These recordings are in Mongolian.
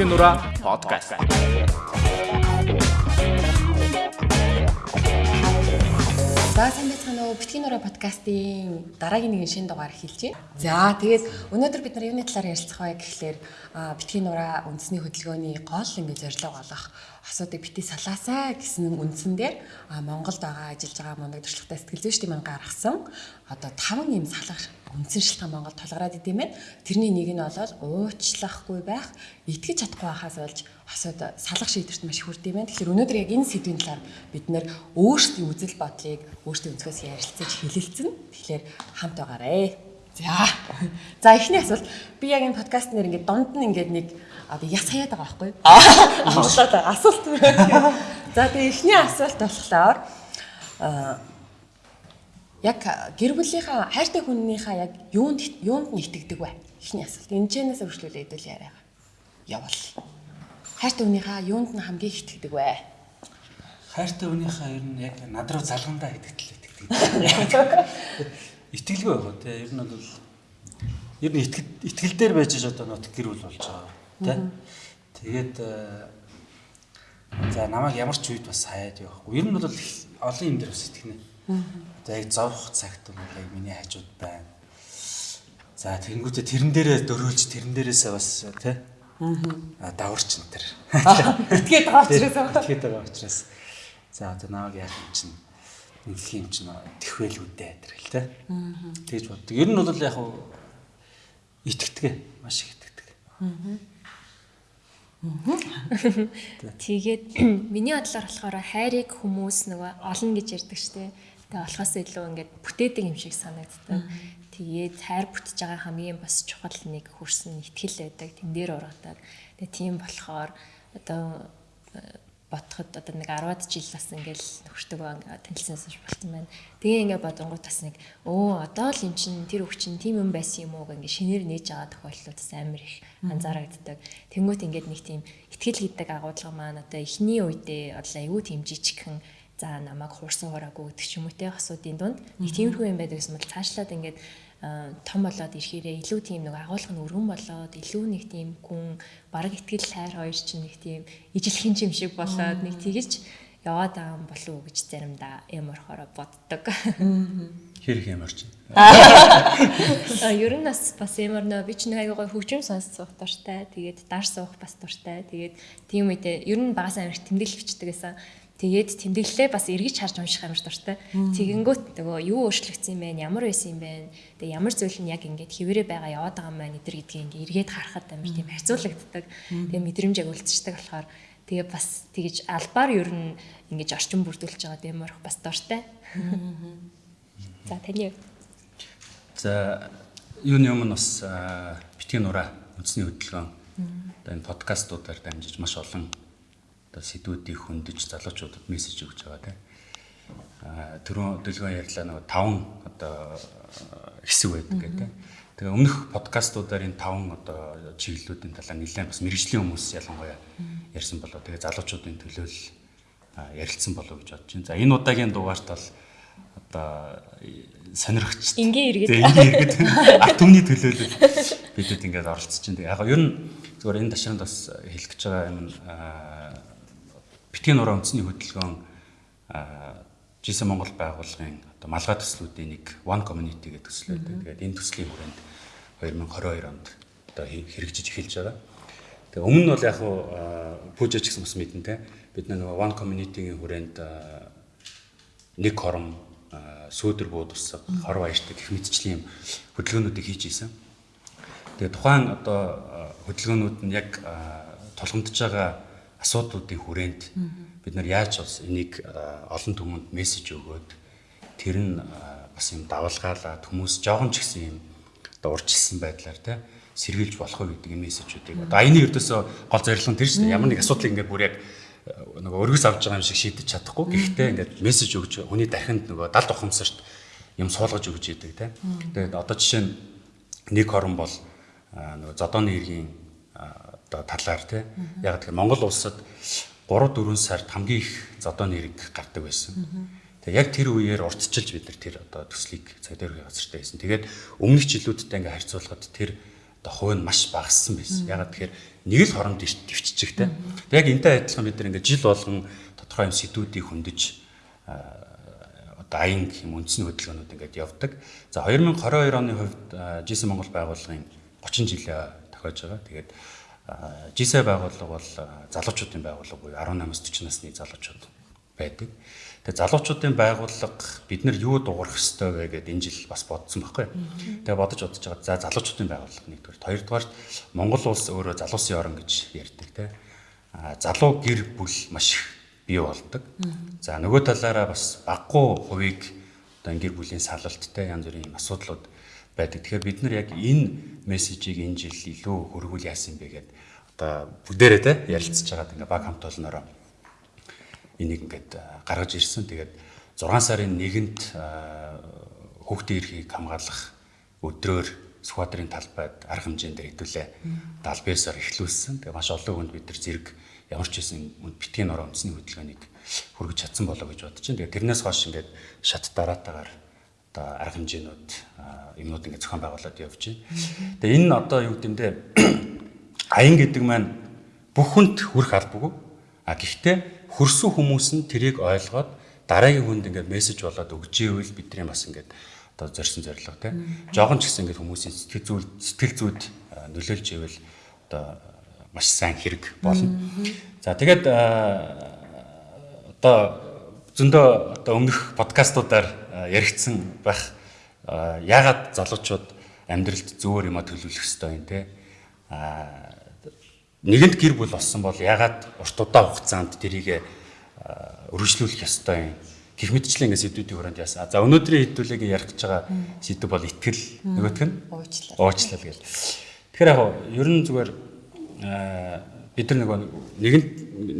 Битгий нураа подкаст. За сайн байцгаана уу. Битгий нураа подкастын дараагийн нэгэн шинэ дугаар эхэлж байна. За тэгээд өнөөдөр бид нар юуны талаар ярилцах вэ гэхлээр битгий нураа үндэсний хөдөлгөөний гол ингэ зорилго болох асуудыг бити салаасаа гэсэн үндсэн дээр Монголд байгаа ажиллаж байгаа мундаг туршлагатай сэтгэл зүйчдийн маань гаргасан одоо таван юм салах үндсэн шалтгаан Монголд тулгараад идэм байх. Тэрний нэг нь болоод уучлахгүй байх, итгэж чадахгүй байхаас болж асууд салах шийдвэрт маш хүрдэм байх. Тэгэхээр өнөөдөр яг энэ сэдвийн талаар бид нэр өөрсдийн үзэл бодлыг өөрсдийн өнцгөөс ярилцаж хэлэлцэн. Тэгэхээр хамт байгаарэ. За. За эхний асуулт би яг энэ подкаст нэр ингээд дунд нь ингээд нэг одоо яс хаяад байгаа байхгүй юу? Асуулт асуулт. За тэгээ эхний асуулт болохоор яг гэр бүлийнхаа хайртай хүннийхээ яг юунд юунд нь итгэдэг вэ? Эхний асуулт. Энэ чэнээс өршлүүлээ хэдүүл яриа. Явал. Хайртай хүнийхээ юунд нь хамгийн итгэдэг вэ? Хайртай хүнийхээ ер нь яг надруу залгандаа итгэдэг итгэдэг. Итгэлгүй байгаа тий. Ер нь бол ер нь итгэл итгэл дээр байж ш одоо нот гэр бүл болж байгаа тий. Тэгээд за намайг ямар ч үед бас хаяад явахгүй. Ер нь бол олон юм дээр бас итгэнэ. Одоо яг зовх цагт бол яг миний хажууд байна. За тэгэнгүүтээ тэрэн дээрээ дөрөөлж тэрэн дээрээсээ бас тий Аа даварч энэ төр. Итгээд байгаа учраас итгээд байгаа учраас. За одоо намайг яах юм чинь ингэх юм чинь тэхвэл үдээ тэр л тий. Тэгж боддог. Ер нь бол яг хуу итгэдэг маш их итгэдэг. Тэгээд миний бодлоор болохоор хайрыг хүмүүс нөгөө олон гэж ярьдаг штеп. Тэгээ болохоос илүү ингээд бүтээдэг юм шиг санагддаг. Тэгээд хайр бүтэж байгаа хамгийн бас чухал нэг хөрсөн ихтгэл байдаг. Тэн дээр ургадаг. Тэгээ тийм болохоор одоо ботход одоо нэг 10-ад жил бас ингээл нөхөртөг танилцсанаас болсон байна. Тэгээ ингээ бодонгууд бас нэг өө одоо л эн чин тэр хөв чин тийм юм байсан юм уу гэнгээ шинээр нээж байгаа тохиолдлууд бас амар их анзаарагддаг. Тэнгүүт ингээд нэг тийм ихтгэл гэдэг агуулга маань одоо эхний үедээ одоо аюу тийм жижигхэн за намайг хуурсан хураагүй гэдэг ч юм уу те асуудын дунд нэг тиймэрхүү юм байдаг гэсэн бол цаашлаад ингээд том болоод ирэхээрээ илүү тийм нэг агуулга нь өргөн болоод илүү нэг тийм гүн бараг ихтгэл хайр хоёр чинь нэг тийм ижилхэн юм шиг болоод нэг тэгэж яваад байгаа юм болов уу гэж заримдаа ямархороо боддог. Хэрэг ямар ч. А ер нь бас бас ямар нөө би ч нэг аягаа хөгжим сонс суух дуртай. Тэгээд даар суух бас дуртай. Тэгээд тийм үедээ ер нь багасаа амирх тэмдэглэл бичдэг гэсэн. Тэгээд тэмдэглэлээ бас эргэж харж унших амар дуртай. Тэгэнгүүт нөгөө юу өөрчлөгдсөн юм бэ? Ямар байсан юм бэ? Тэгээ ямар зүйл нь яг ингээд хിവэрэ байгаа яваад байгаа юм байна эдэр гэдгийг ингээд эргээд харахад амар тийм харьцуулагддаг. Тэгээ мэдрэмж яг үлдчихдэг болохоор тэгээ бас тэгэж албаар ер нь ингэж орчин бүрдүүлж байгаа орох бас дуртай. За таны За юуны өмнө бас битгий нураа үндэсний хөдөлгөөн одоо энэ подкастуудаар дамжиж маш олон одоо сэдвүүдийг хөндөж залуучуудад мессеж өгч байгаа тийм. Аа түрүүн хөдөлгөөн ярьлаа нөгөө таван одоо хэсэг байдаг гэдэг. Тэгээ өмнөх подкастуудаар энэ таван одоо чиглэлүүдийн талаар нэлээд бас мэрэгжлийн хүмүүс ялангуяа ярьсан болоо. Тэгээ залуучуудын төлөө л ярилцсан болов гэж бодож байна. За энэ удаагийн дугаарт бол одоо сонирхч ингийн иргэд ингийн иргэд арт түмний төлөөлөл бидэд ингээд оролцож байна. Яг ер нь зүгээр энэ ташаанд бас хэлэх гэж байгаа юм битгий нураа үндэсний хөдөлгөөн Жисэн Монгол байгууллагын одоо малгай төслүүдийн нэг One Community гэдэг төсөл байдаг. Тэгээд энэ төслийн хүрээнд 2022 онд одоо хэрэгжиж эхэлж байгаа. Тэгээ өмнө нь бол яг хуу пүүжэж гэсэн бас мэдэн те бид нэг One Community-ийн хүрээнд нэг хором сүүдэр бууд усаг хор баяртай гэх мэтчлийн хөдөлгөөнүүдийг хийж исэн. Тэгээ тухайн одоо хөдөлгөөнүүд нь яг тулгамдж байгаа асуудлуудын хүрээнд бид нар яаж бас энийг олон түмэнд мессеж өгөөд тэр нь бас юм давалгаалаад хүмүүс жоохон ч гэсэн юм одоо урьдчилсан байдлаар тий сэргийлж болох уу гэдэг мессежүүдийг. Одоо аяны ердөөсөө гол зорилго нь тэр шүү дээ. Ямар нэг асуудлыг ингээд бүр яг нөгөө өргөс авч байгаа юм шиг шийдэж чадахгүй. Гэхдээ ингээд мессеж өгч хүний дархинд нөгөө далд ухамсарт юм суулгаж өгч идэг тий тэгээд одоо жишээ нь нэг хорон бол нөгөө зодооны иргэн одоо талаар тий яг тэгэхээр Монгол улсад 3 4 сард хамгийн их зодооны ирэг гардаг байсан. Тэгээ яг тэр үеэр уртчилж бид нар тэр одоо төслийг цаг дээрх газартай байсан. Тэгээд өмнөх жилүүдтэй ингээ харьцуулахад тэр одоо хувь нь маш багассан байсан. Ягаад тэгэхээр нэг л хоронд дэвччих те. Яг энтэй адилхан бид нар ингээд жил болгон тодорхой юм сэдвүүдийг хөндөж одоо аян юм үндэсний хөдөлгөөнүүд ингээд явдаг. За 2022 оны хувьд G7 Монгол байгууллагын 30 жилээ тохиож байгаа. Тэгээд G7 байгууллага бол залуучуудын байгууллага буюу 18-аас 40 насны залуучууд байдаг. Тэгээ залуучуудын байгууллага бид нар юу дуурах ёстой вэ гэдээ энэ жил бас бодсон байхгүй. Тэгээ бодож бодож байгаа. За залуучуудын байгууллага нэгдүгээр. Хоёрдугаар Монгол улс өөрөө залуусын орн гэж ярьдаг те. А залуу гэр бүл маш их бий болдог. За нөгөө талаараа бас баггүй хувийг одоо гэр бүлийн салалттай янз бүрийн асуудлууд байдаг. Тэгэхээр бид нар яг энэ мессежийг энэ жил илүү хөргүүл яасан бэ гэдэг одоо бүгдээрээ те ярилцж байгаад ингээ баг хамт олноороо энийг ингээд гаргаж ирсэн. Тэгээд 6 сарын 1-нд хүүхдийн эрхийг хамгаалах өдрөөр Сүхбаатарын талбайд арга хэмжээндээр хэдүүлээ 79-аар эхлүүлсэн. Тэгээ маш олон хүнд бид нар зэрэг ямар ч хэсэн битгий нороо үндэсний хөдөлгөөнийг хүргэж чадсан болоо гэж бодож байна. Тэгээ тэрнээс хойш ингээд шат дараатаагаар одоо арга хэмжээнүүд юмнууд ингээд зохион байгуулад явж байна. Тэгээ энэ одоо юу гэмдэ аян гэдэг маань бүх хүнд хүрх албагүй. А гэхдээ хөрсөн хүмүүс нь тэрийг ойлгоод дараагийн хүнд ингээд мессеж болоод өгч ивэл бидний бас ингээд одоо зорьсон зорилго тийм. Жогон ч гэсэн ингээд хүмүүсийн сэтгэл зүйл сэтгэл зүйд нөлөөлж ивэл одоо маш сайн хэрэг болно. За тэгээд одоо зөндөө одоо өмнөх подкастуудаар яригдсан байх яагаад залуучууд амьдралд зөвөр юма төлөвлөх ёстой юм те а нэгэнт гэр бүл болсон бол ягаад урт удаан хугацаанд тэрийг өргөжлүүлэх ёстой юм. Гэх мэтчлэн ингэ сэдвүүдийн хүрээнд яасан. За өнөөдрийн хэдүүлэг ярих гэж байгаа сэдв бол итгэл нөгөөх нь уучлал. Уучлал гэл. Тэгэхээр яг ер нь зүгээр бид нар нөгөө нэгэнт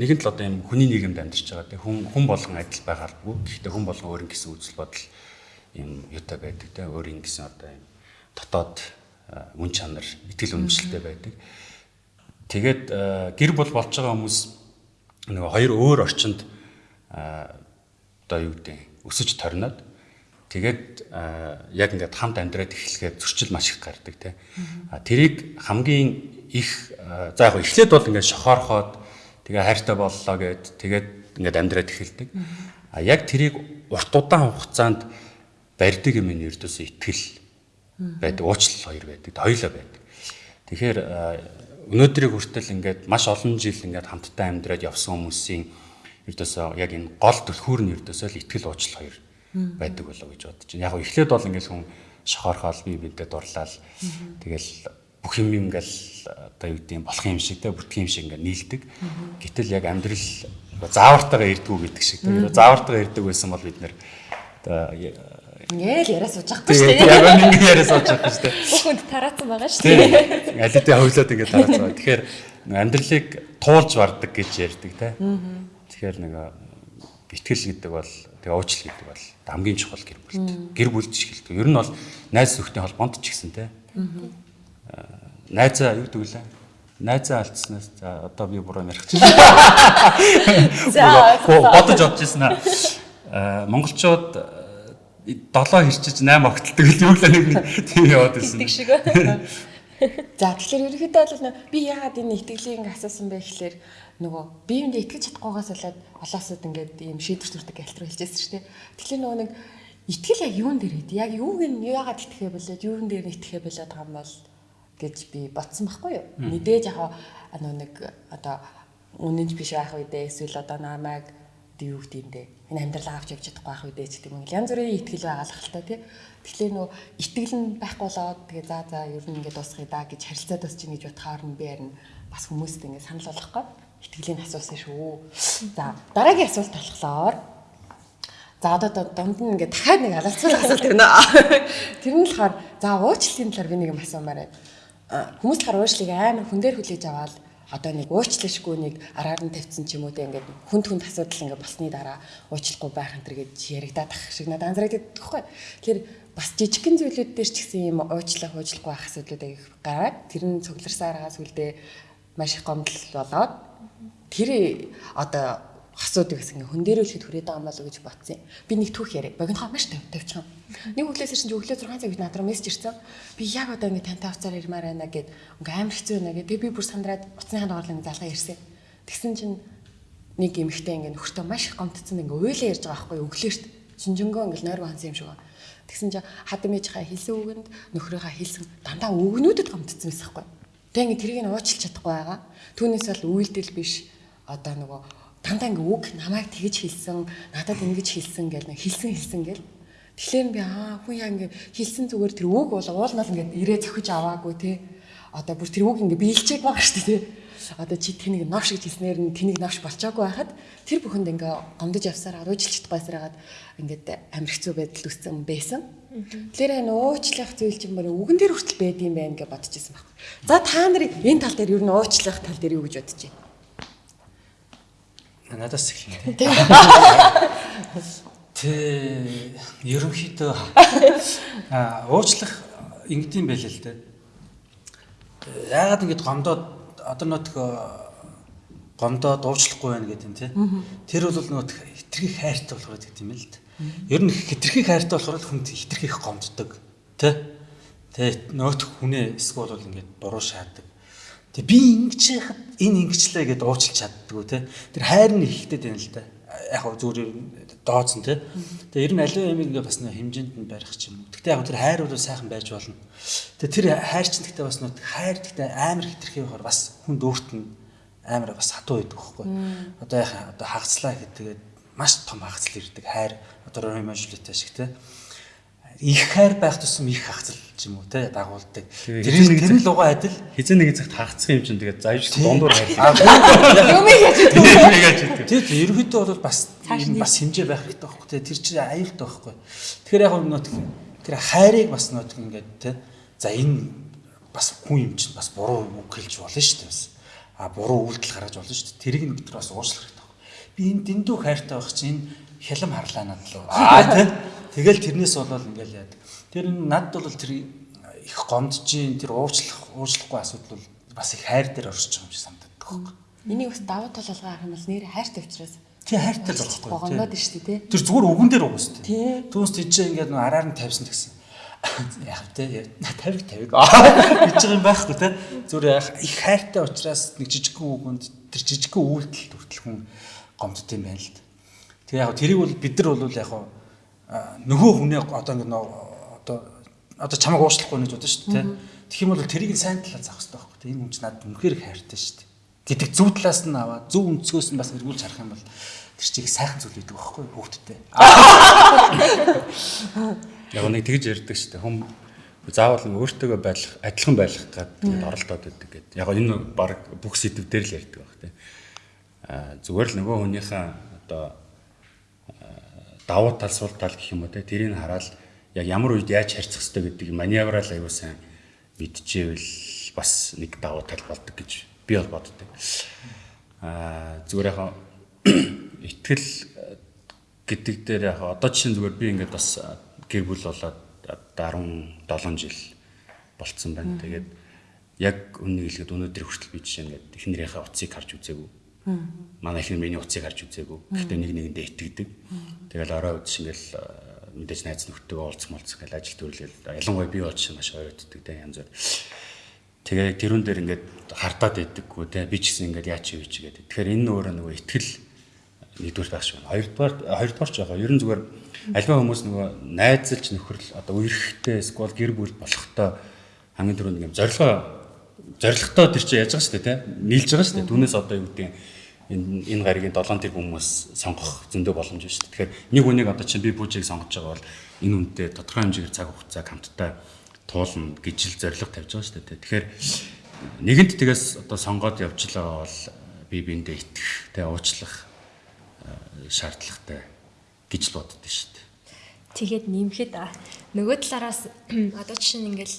нэгэнт л одоо юм хүний нийгэмд амьдарч байгаа тийм хүн хүн болгон адил байгааргүй. Гэхдээ хүн болгон өөр гэсэн үзэл бодол юм юутай байдаг тийм өөр ингэсэн одоо юм дотоод үн чанар, итгэл үнэмшилтэй байдаг. Тэгээд гэр бүл болж байгаа хүмүүс нөгөө хоёр өөр орчинд одоо юу гэдэг өсөж торноод тэгээд яг ингээд хамт амьдраад эхлэхэд зөрчил маш их гардаг тий. Тэрийг хамгийн их за яг эхлээд бол ингээд шохоорхоод тэгээ хайртай боллоо гэд тэгээд ингээд амьдраад эхэлдэг. А яг тэрийг урт удаан хугацаанд барьдаг юм нь ердөөсөө итгэл байдаг, уучлал хоёр байдаг, хоёулаа байдаг. Тэгэхээр өнөөдрийг хүртэл ингээд маш олон жил ингээд хамтдаа амьдраад явсан хүмүүсийн ердөөсөө яг энэ гол түлхүүр нь ердөөсөө л ихтгэл уучлал хоёр байдаг болоо гэж бодож байна. Яг эхлээд бол ингээд хүн шохоорхоол бие бидэд дурлал тэгэл бүх юм ингээл одоо юу гэдэг юм болох юм шиг те бүртгэх юм шиг ингээд нийлдэг. Гэтэл яг амьдрал заавартайгаа ирдгүү гэдэг шиг. Тэгээ заавартайгаа ирдэг байсан бол бид нэр одоо Ингээл яриа сууж байгаа шүү дээ. Яг нэг яриа сууж байгаа шүү дээ. Бүхэнд тараасан байгаа шүү дээ. Аль хэдийн хөвлөд ингээд тараасан байгаа. Тэгэхээр амьдралыг туулж вардаг гэж ярьдаг те. Тэгэхээр нэг итгэл гэдэг бол тэгээ уучлал гэдэг бол хамгийн чухал гэр бүлт. Гэр бүлд ч хэлдэг. Ер нь бол найз зөвхөн холбоонд ч гэсэн те. Найзаа юу гэвэл найзаа алдснаас за одоо би буруу ярих чинь. За бодож бодож ирсэн аа. Монголчууд 7 хэрчиж 8 огтолдог л юу л нэг тийм яваад байсан. Тэгдэг шиг. За тэгэхээр ерөнхийдөө бол би яагаад энэ итгэлийг ингээ асуусан бэ гэхээр нөгөө биеиндээ итгэж чадахгүйгаас болоод олоосод ингээд ийм шийдвэр төрдөг альтруу хэлжсэн шүү дээ. Тэгэхээр нөгөө нэг итгэл яг юун дээр хэд яг юуг нь яагаад итгэхэ болоод юун дээр нь итгэхэ болоод байгаа юм бол гэж би бодсон байхгүй юу. Мэдээж яг нөгөө нэг одоо үнэнч биш байх үедээ эсвэл одоо намайг юм бэ? Энэ амьдрал авч явж чадахгүй байх үедээ ч гэдэг юм. Янз бүрийн итгэл байгаа л та тий. Тэгэхээр нөө итгэл нь байхгүй болоод тэгээ за за ер нь ингээд дуусгая да гэж харилцаад бас чинь гэж бодохоор нь би харин бас хүмүүст ингээд санал болгох гээд итгэлийн асуусан шүү. За дараагийн асуулт болохоор За одоо дунд нь ингээд дахиад нэг алалцсан асуулт байна. Тэр нь болохоор за уучлалын талаар би нэг юм асуумаар байна. Хүмүүс талаар уучлалыг амар хүн дээр хүлээж аваад одоо нэг уучлалшгүй нэг араар нь тавьсан ч юм уу те ингээд хүнд хүнд асуудал ингээд болсны дараа уучлахгүй байх энэ төр гэж яригадаад ах шиг надад анзаардаг тэгэхгүй. Тэгэхээр бас жижигхэн зүйлүүд дээр ч гэсэн юм уучлах уучлахгүй байх асуудлууд их гараад тэр нь цугларсаараа сүлдээ маш их гомдол болоод тэр одоо хасууд гэсэн ингээ хүн дээрүүлэхэд хүрээд байгаа юм болов уу гэж бодсон юм. Би нэг түүх яриа. Богинохоо маш тавь тавьчихсан. Нэг өглөөс ирсэн чи өглөө 6 цаг бид надраа мессеж ирсэн. Би яг одоо ингээ тантай уцаар ирмээр байна гэд ингээ амар хэцүү байна гэд би бүр сандраад уцсныхаа дугаарлаа ингээ залгаа ирсэн. Тэгсэн чинь нэг эмэгтэй ингээ нөхөртөө маш их гомдсон ингээ уйлаа ярьж байгаа байхгүй өглөөшт шинжэнгөө ингээ нойргоо хансан юм шиг байна. Тэгсэн чинь хадам ээжийнхаа хэлсэн үгэнд нөхрийнхаа хэлсэн дандаа өгнүүдэд гомдсон байсан байхгүй. Тэг ингээ тэрийг нь уучлах чадахгүй байгаа. Түүнээс бол үйлдэл биш одоо нөгөө дандаа ингээ үг намайг тэгж хэлсэн, надад ингэж хэлсэн гэл нэг хэлсэн хэлсэн гэл. Тэгэхээр би аа хүн яа ингээ хэлсэн зүгээр тэр үг бол уулнал ингээ ирээ зохиж аваагүй те. Одоо бүр тэр үг ингээ биелчээг байгаа шүү дээ те одоо чи тэнийг новш гэж хэлснээр нь тэнийг новш болчоогүй байхад тэр бүхэнд ингээ гомдож явсаар уужилчт байсараад ингээд амир хэцүү байдал үүссэн байсан. Тэгэхээр энэ уучлах зүйл чинь мөр үгэн дээр хүртэл байд юм байна гэж бодож ирсэн баг. За та нар энэ тал дээр юу н уучлах тал дээр юу гэж бодож байна? Надаас эхэлнэ. Тэ ерөнхийдөө аа уучлах ингэдэм байлээ л дээ. Яагаад ингэж гомдоод одоо нөтг гомдоо дуучлахгүй байна гэдэг юм тий. Тэр бол нөт хитрхи хайртай болохоор гэдэг юм л дээ. Ер нь хитрхи хайртай болохоор хүнд хитрхи их гомддог тий. Тэгээ нөт хүнээ эсвэл бол ингээд буруу шаадаг. Тэгээ би ингэж яхад энэ ингэчлээ гэдээ уучлах чаддгүй тий. Тэр хайр нь ихтэй байна л да. Яг хөө зүгээр дооцсон тий. Тэгээ ер нь аливаа юм ингээ бас нөө хэмжээнд нь барих ч юм уу. Гэхдээ яг тэр хайр бол сайхан байж болно. Тэгээ тэр хайр ч гэхдээ бас нөө хайр гэхдээ амар хитрхи байхаар бас хүнд өөрт нь амар бас хатуу байдаг байхгүй. Одоо яг одоо хагацлаа гэдгээд маш том хагацл ирдэг хайр одоо Жулита шиг тий их хайр байх тусам их хагцал ч юм уу те дагуулдаг. Тэр тэр л угаа адил хизээ нэгэн цагт хагацсан юм чинь тэгээд заавч дундуур хайр. Юм яаж гэдэг. Тэгээд ерөнхийдөө бол бас бас хэмжээ байх хэрэгтэй байхгүй те тэр чинь аюултай байхгүй. Тэгэхээр яг нөт тэр хайрыг бас нөт ингээд те за энэ бас хүн юм чинь бас буруу үг хэлж болно шүү дээ бас. А буруу үйлдэл гаргаж болно шүү дээ. Тэрийг нь бид нар бас уучлах хэрэгтэй. Би энэ дэндүү хайртай байх чинь хялам харлаа надад л. Аа те Тэгэл тэрнээс болоод ингээл яад. Тэр надд бол тэр их гомдж ийн тэр уучлах уучлахгүй асуудал бол бас их хайр дээр оршиж байгаа юм шиг санагддаг байхгүй. Энийг бас давуу тал болгоо харах юм бол нэр хайртай учраас тий хайртай л болохгүй. Гомдоод шүү дээ тий. Тэр зүгээр үгэн дээр угаас тий. Түүнээс тийч ингээд араар нь тавьсан гэсэн. Яг тий 50 50 гэж байгаа юм байхгүй тий. Зүгээр их хайртай учраас нэг жижигхэн үгэнд тэр жижигхэн үйлдэл хүртэл хүн гомдд юм байна л. Тэгээ яг тэрийг бол бид нар бол яг нөгөө хүнээ одоо ингэ одоо одоо чамайг уушлахгүй гэж бодсон шүү дээ. Тэгэх юм бол тэрийг сайн талаар заах хэрэгтэй байхгүй. Энэ хүн ч надад үнэхээр хайртай шүү дээ. гэдэг зөв талаас нь аваад зөв өнцгөөс нь бас эргүүлж харах юм бол тэр чиг сайхан зүйл гэдэг байхгүй хүүхдтэй. Яг нэг тэгж ярьдаг шүү дээ. Хүм заавал өөртөөгөө байлах, адилхан байлах гэдэг оролдоод байдаг гэдэг. Яг энэ баг бүх сэдв дээр л ярьдаг баг тийм. Аа зүгээр л нөгөө хүнийхээ одоо давуу тал сул тал гэх юм уу те тэрийг хараад яг ямар үед яаж харьцах хэрэгтэй гэдгийг маневрал аюул сайн мэдчихвэл бас нэг давуу тал болдог гэж би бол боддог. Аа зүгээр яг итгэл гэдэг дээр яг одоо чинь зүгээр би ингээд бас гэр бүл болоод 17 жил болцсон байна. Тэгээд яг үннийг хэлгээд өнөөдөр хүртэл би жишээ нь эхнэрийнхээ утсыг харж үзээгүй Манай их миний уцыг харж үзээгүй. Гэхдээ нэг нэгэндээ итгэдэг. Тэгэл орой үдс ингээл мэдээж найз нөхдөдөө уулзах молцох гэл ажил төрөлөл ялангуяа би болж маш ойротдаг те янз бүр. Тэгээ тэрүүн дээр ингээд хардаад байдаггүй те би ч гэсэн ингээд яач юу ч гэдэг. Тэгэхээр энэ өөрөө нөгөө итгэл нэгдүгээр байх шиг байна. Хоёрдугаар хоёрдугаар ч байгаа. Ер нь зүгээр альва хүмүүс нөгөө найзалж нөхөрл одоо үерхтэй эсвэл гэр бүл болохтой хамгийн түрүүнд ингээд зорилгоо зоригтой тэр чинь яаж байгаа шүү дээ тий. Нийлж байгаа шүү дээ. Түүнээс одоо юу гэдэг энэ энэ гаригийн 7 тэрбум хүмүүс сонгох зөндөө боломж шүү дээ. Тэгэхээр нэг үнийг одоо чинь би бүжийг сонгож байгаа бол энэ үнэтэй тодорхой хэмжээгээр цаг хугацаа хамтдаа туулна гэж л зориг тавьж байгаа шүү дээ. Тэгэхээр нэгэнт тэгээс одоо сонгоод явжлаа бол би биэндээ итгэх тий уучлах шаардлагатай гэж л боддоо шүү дээ. Тэгээд нэмэхэд нөгөө талаараас одоо жишээ нь ингээл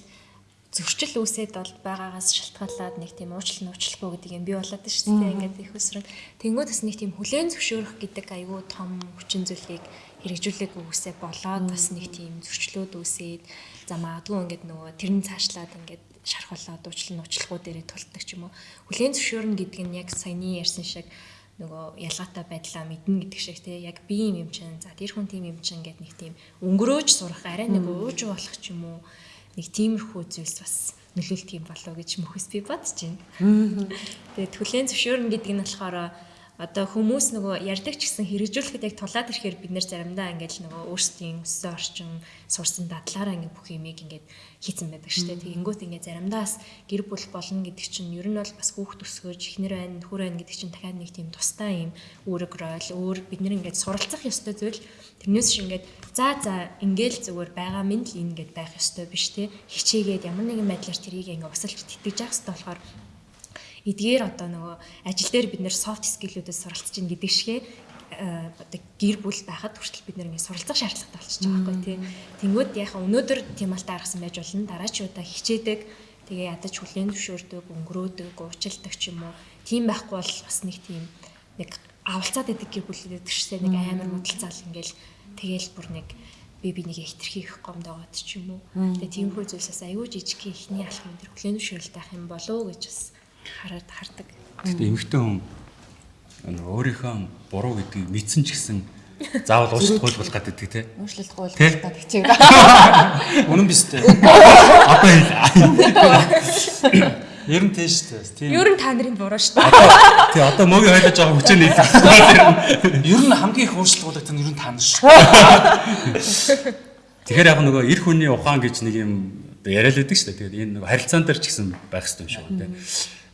зөрчил үүсээд бол байгаагаас шалтгаалаад нэг тийм уучлал нуучлахгүй гэдэг юм би болоод шүү дээ. Ингээд их өсрөн. Тэнгүүд бас нэг тийм хүлэн зөвшөөрөх гэдэг айгүй том хүчин зүйлийг хэрэгжүүлээг үсээ болоод бас нэг тийм зөрчлөөд үсээд за магадгүй ингээд нөгөө тэрний цаашлаад ингээд шархуулаад уучлал нуучлахгүй дээрээ тултдаг ч юм уу. Хүлэн зөвшөөрнө гэдэг нь яг саяны ярьсан шиг нөгөө ялгаатай байдлаа мэднэ гэдэг шиг те яг би юм юм чинь за тэр хүн тийм юм чинь гэдэг нэг тийм өнгөрөөж сурах арай нэг ууж болох ч юм уу нэг тиймэрхүү зүйлс бас нөлөөлт юм болов гэж мөхөс би бодож байна. Тэгээд хүлэн зөвшөөрнө гэдэг нь болохоор одоо хүмүүс нөгөө ярьдаг ч гэсэн хэрэгжүүлэхэд яг тулаад ирэхээр бид нэр заримдаа ингээд нөгөө өөрсдийн өссөн орчин сурсан дадлаараа ингээд бүх юмыг ингээд хийцэн байдаг шүү дээ. Тэгэнгүүт ингээд заримдаас гэр бүл болно гэдэг чинь ер нь бол бас хүүхд өсгөж ихнэр байна, нөхөр байна гэдэг чинь дахиад нэг тийм тустай юм үүрэг ройл, өөр бид нэр ингээд суралцах ёстой зүйл. Тэрнээс шиг ингээд за за ингээл зүгээр байгаа минь л ингээд байх ёстой биш те. Хичээгээд ямар нэгэн байдлаар тэрийг ингээд усалж тэтгэж явах ёстой болохоор эдгээр одоо нөгөө ажил дээр бид нэр soft skill-үүдээс суралцж ийн гэдэг шигэ одоо гэр бүл байхад хүртэл бид ингэ суралцах шаардлагатай болчихж байгаа байхгүй тий. Тэнгүүд яхаа өнөөдөр тийм алдаа гаргасан байж болно. Дараачуудаа хичээдэг тэгээ ядаж хүлэн зөвшөөрдөг, өнгөрөөдөг, уучилдаг ч юм уу. Тийм байхгүй бол бас нэг тийм нэг авалцаад идэг гэр бүлээд гэжтэй нэг амар муудалцаал ингээл тэгээл бүр нэг би бинийг хитрхийх гомдоогод ч юм уу. Тэгээ тийм хүү зүйлсээс аюу жижиг ихний алхам дээр хүлэн зөвшөөрөлт авах юм болоо гэж бас хараад хардаг. Гэхдээ эмэгтэй хүн өөрийнхөө буруу гэдгийг мэдсэн ч гэсэн заавал уучлалт гуйлгах гэдэг тий. Гуйлгах Тий? гэдэг хичээг. Үнэн биз дээ. Одоо Ер нь тийм шүү дээ. Тийм. Ер нь та нарын буруу шүү дээ. тий одоо мөгийн хойлож байгаа хүчээ нийлэх. Ер нь хамгийн их уучлалт гуйлагт нь ер нь тань шүү. Тэгэхээр яг нөгөө эр хүний ухаан гэж нэг юм яриад байдаг шүү дээ. Тэгээд энэ нөгөө харилцаан дээр ч гэсэн байх хэрэгтэй юм шиг байна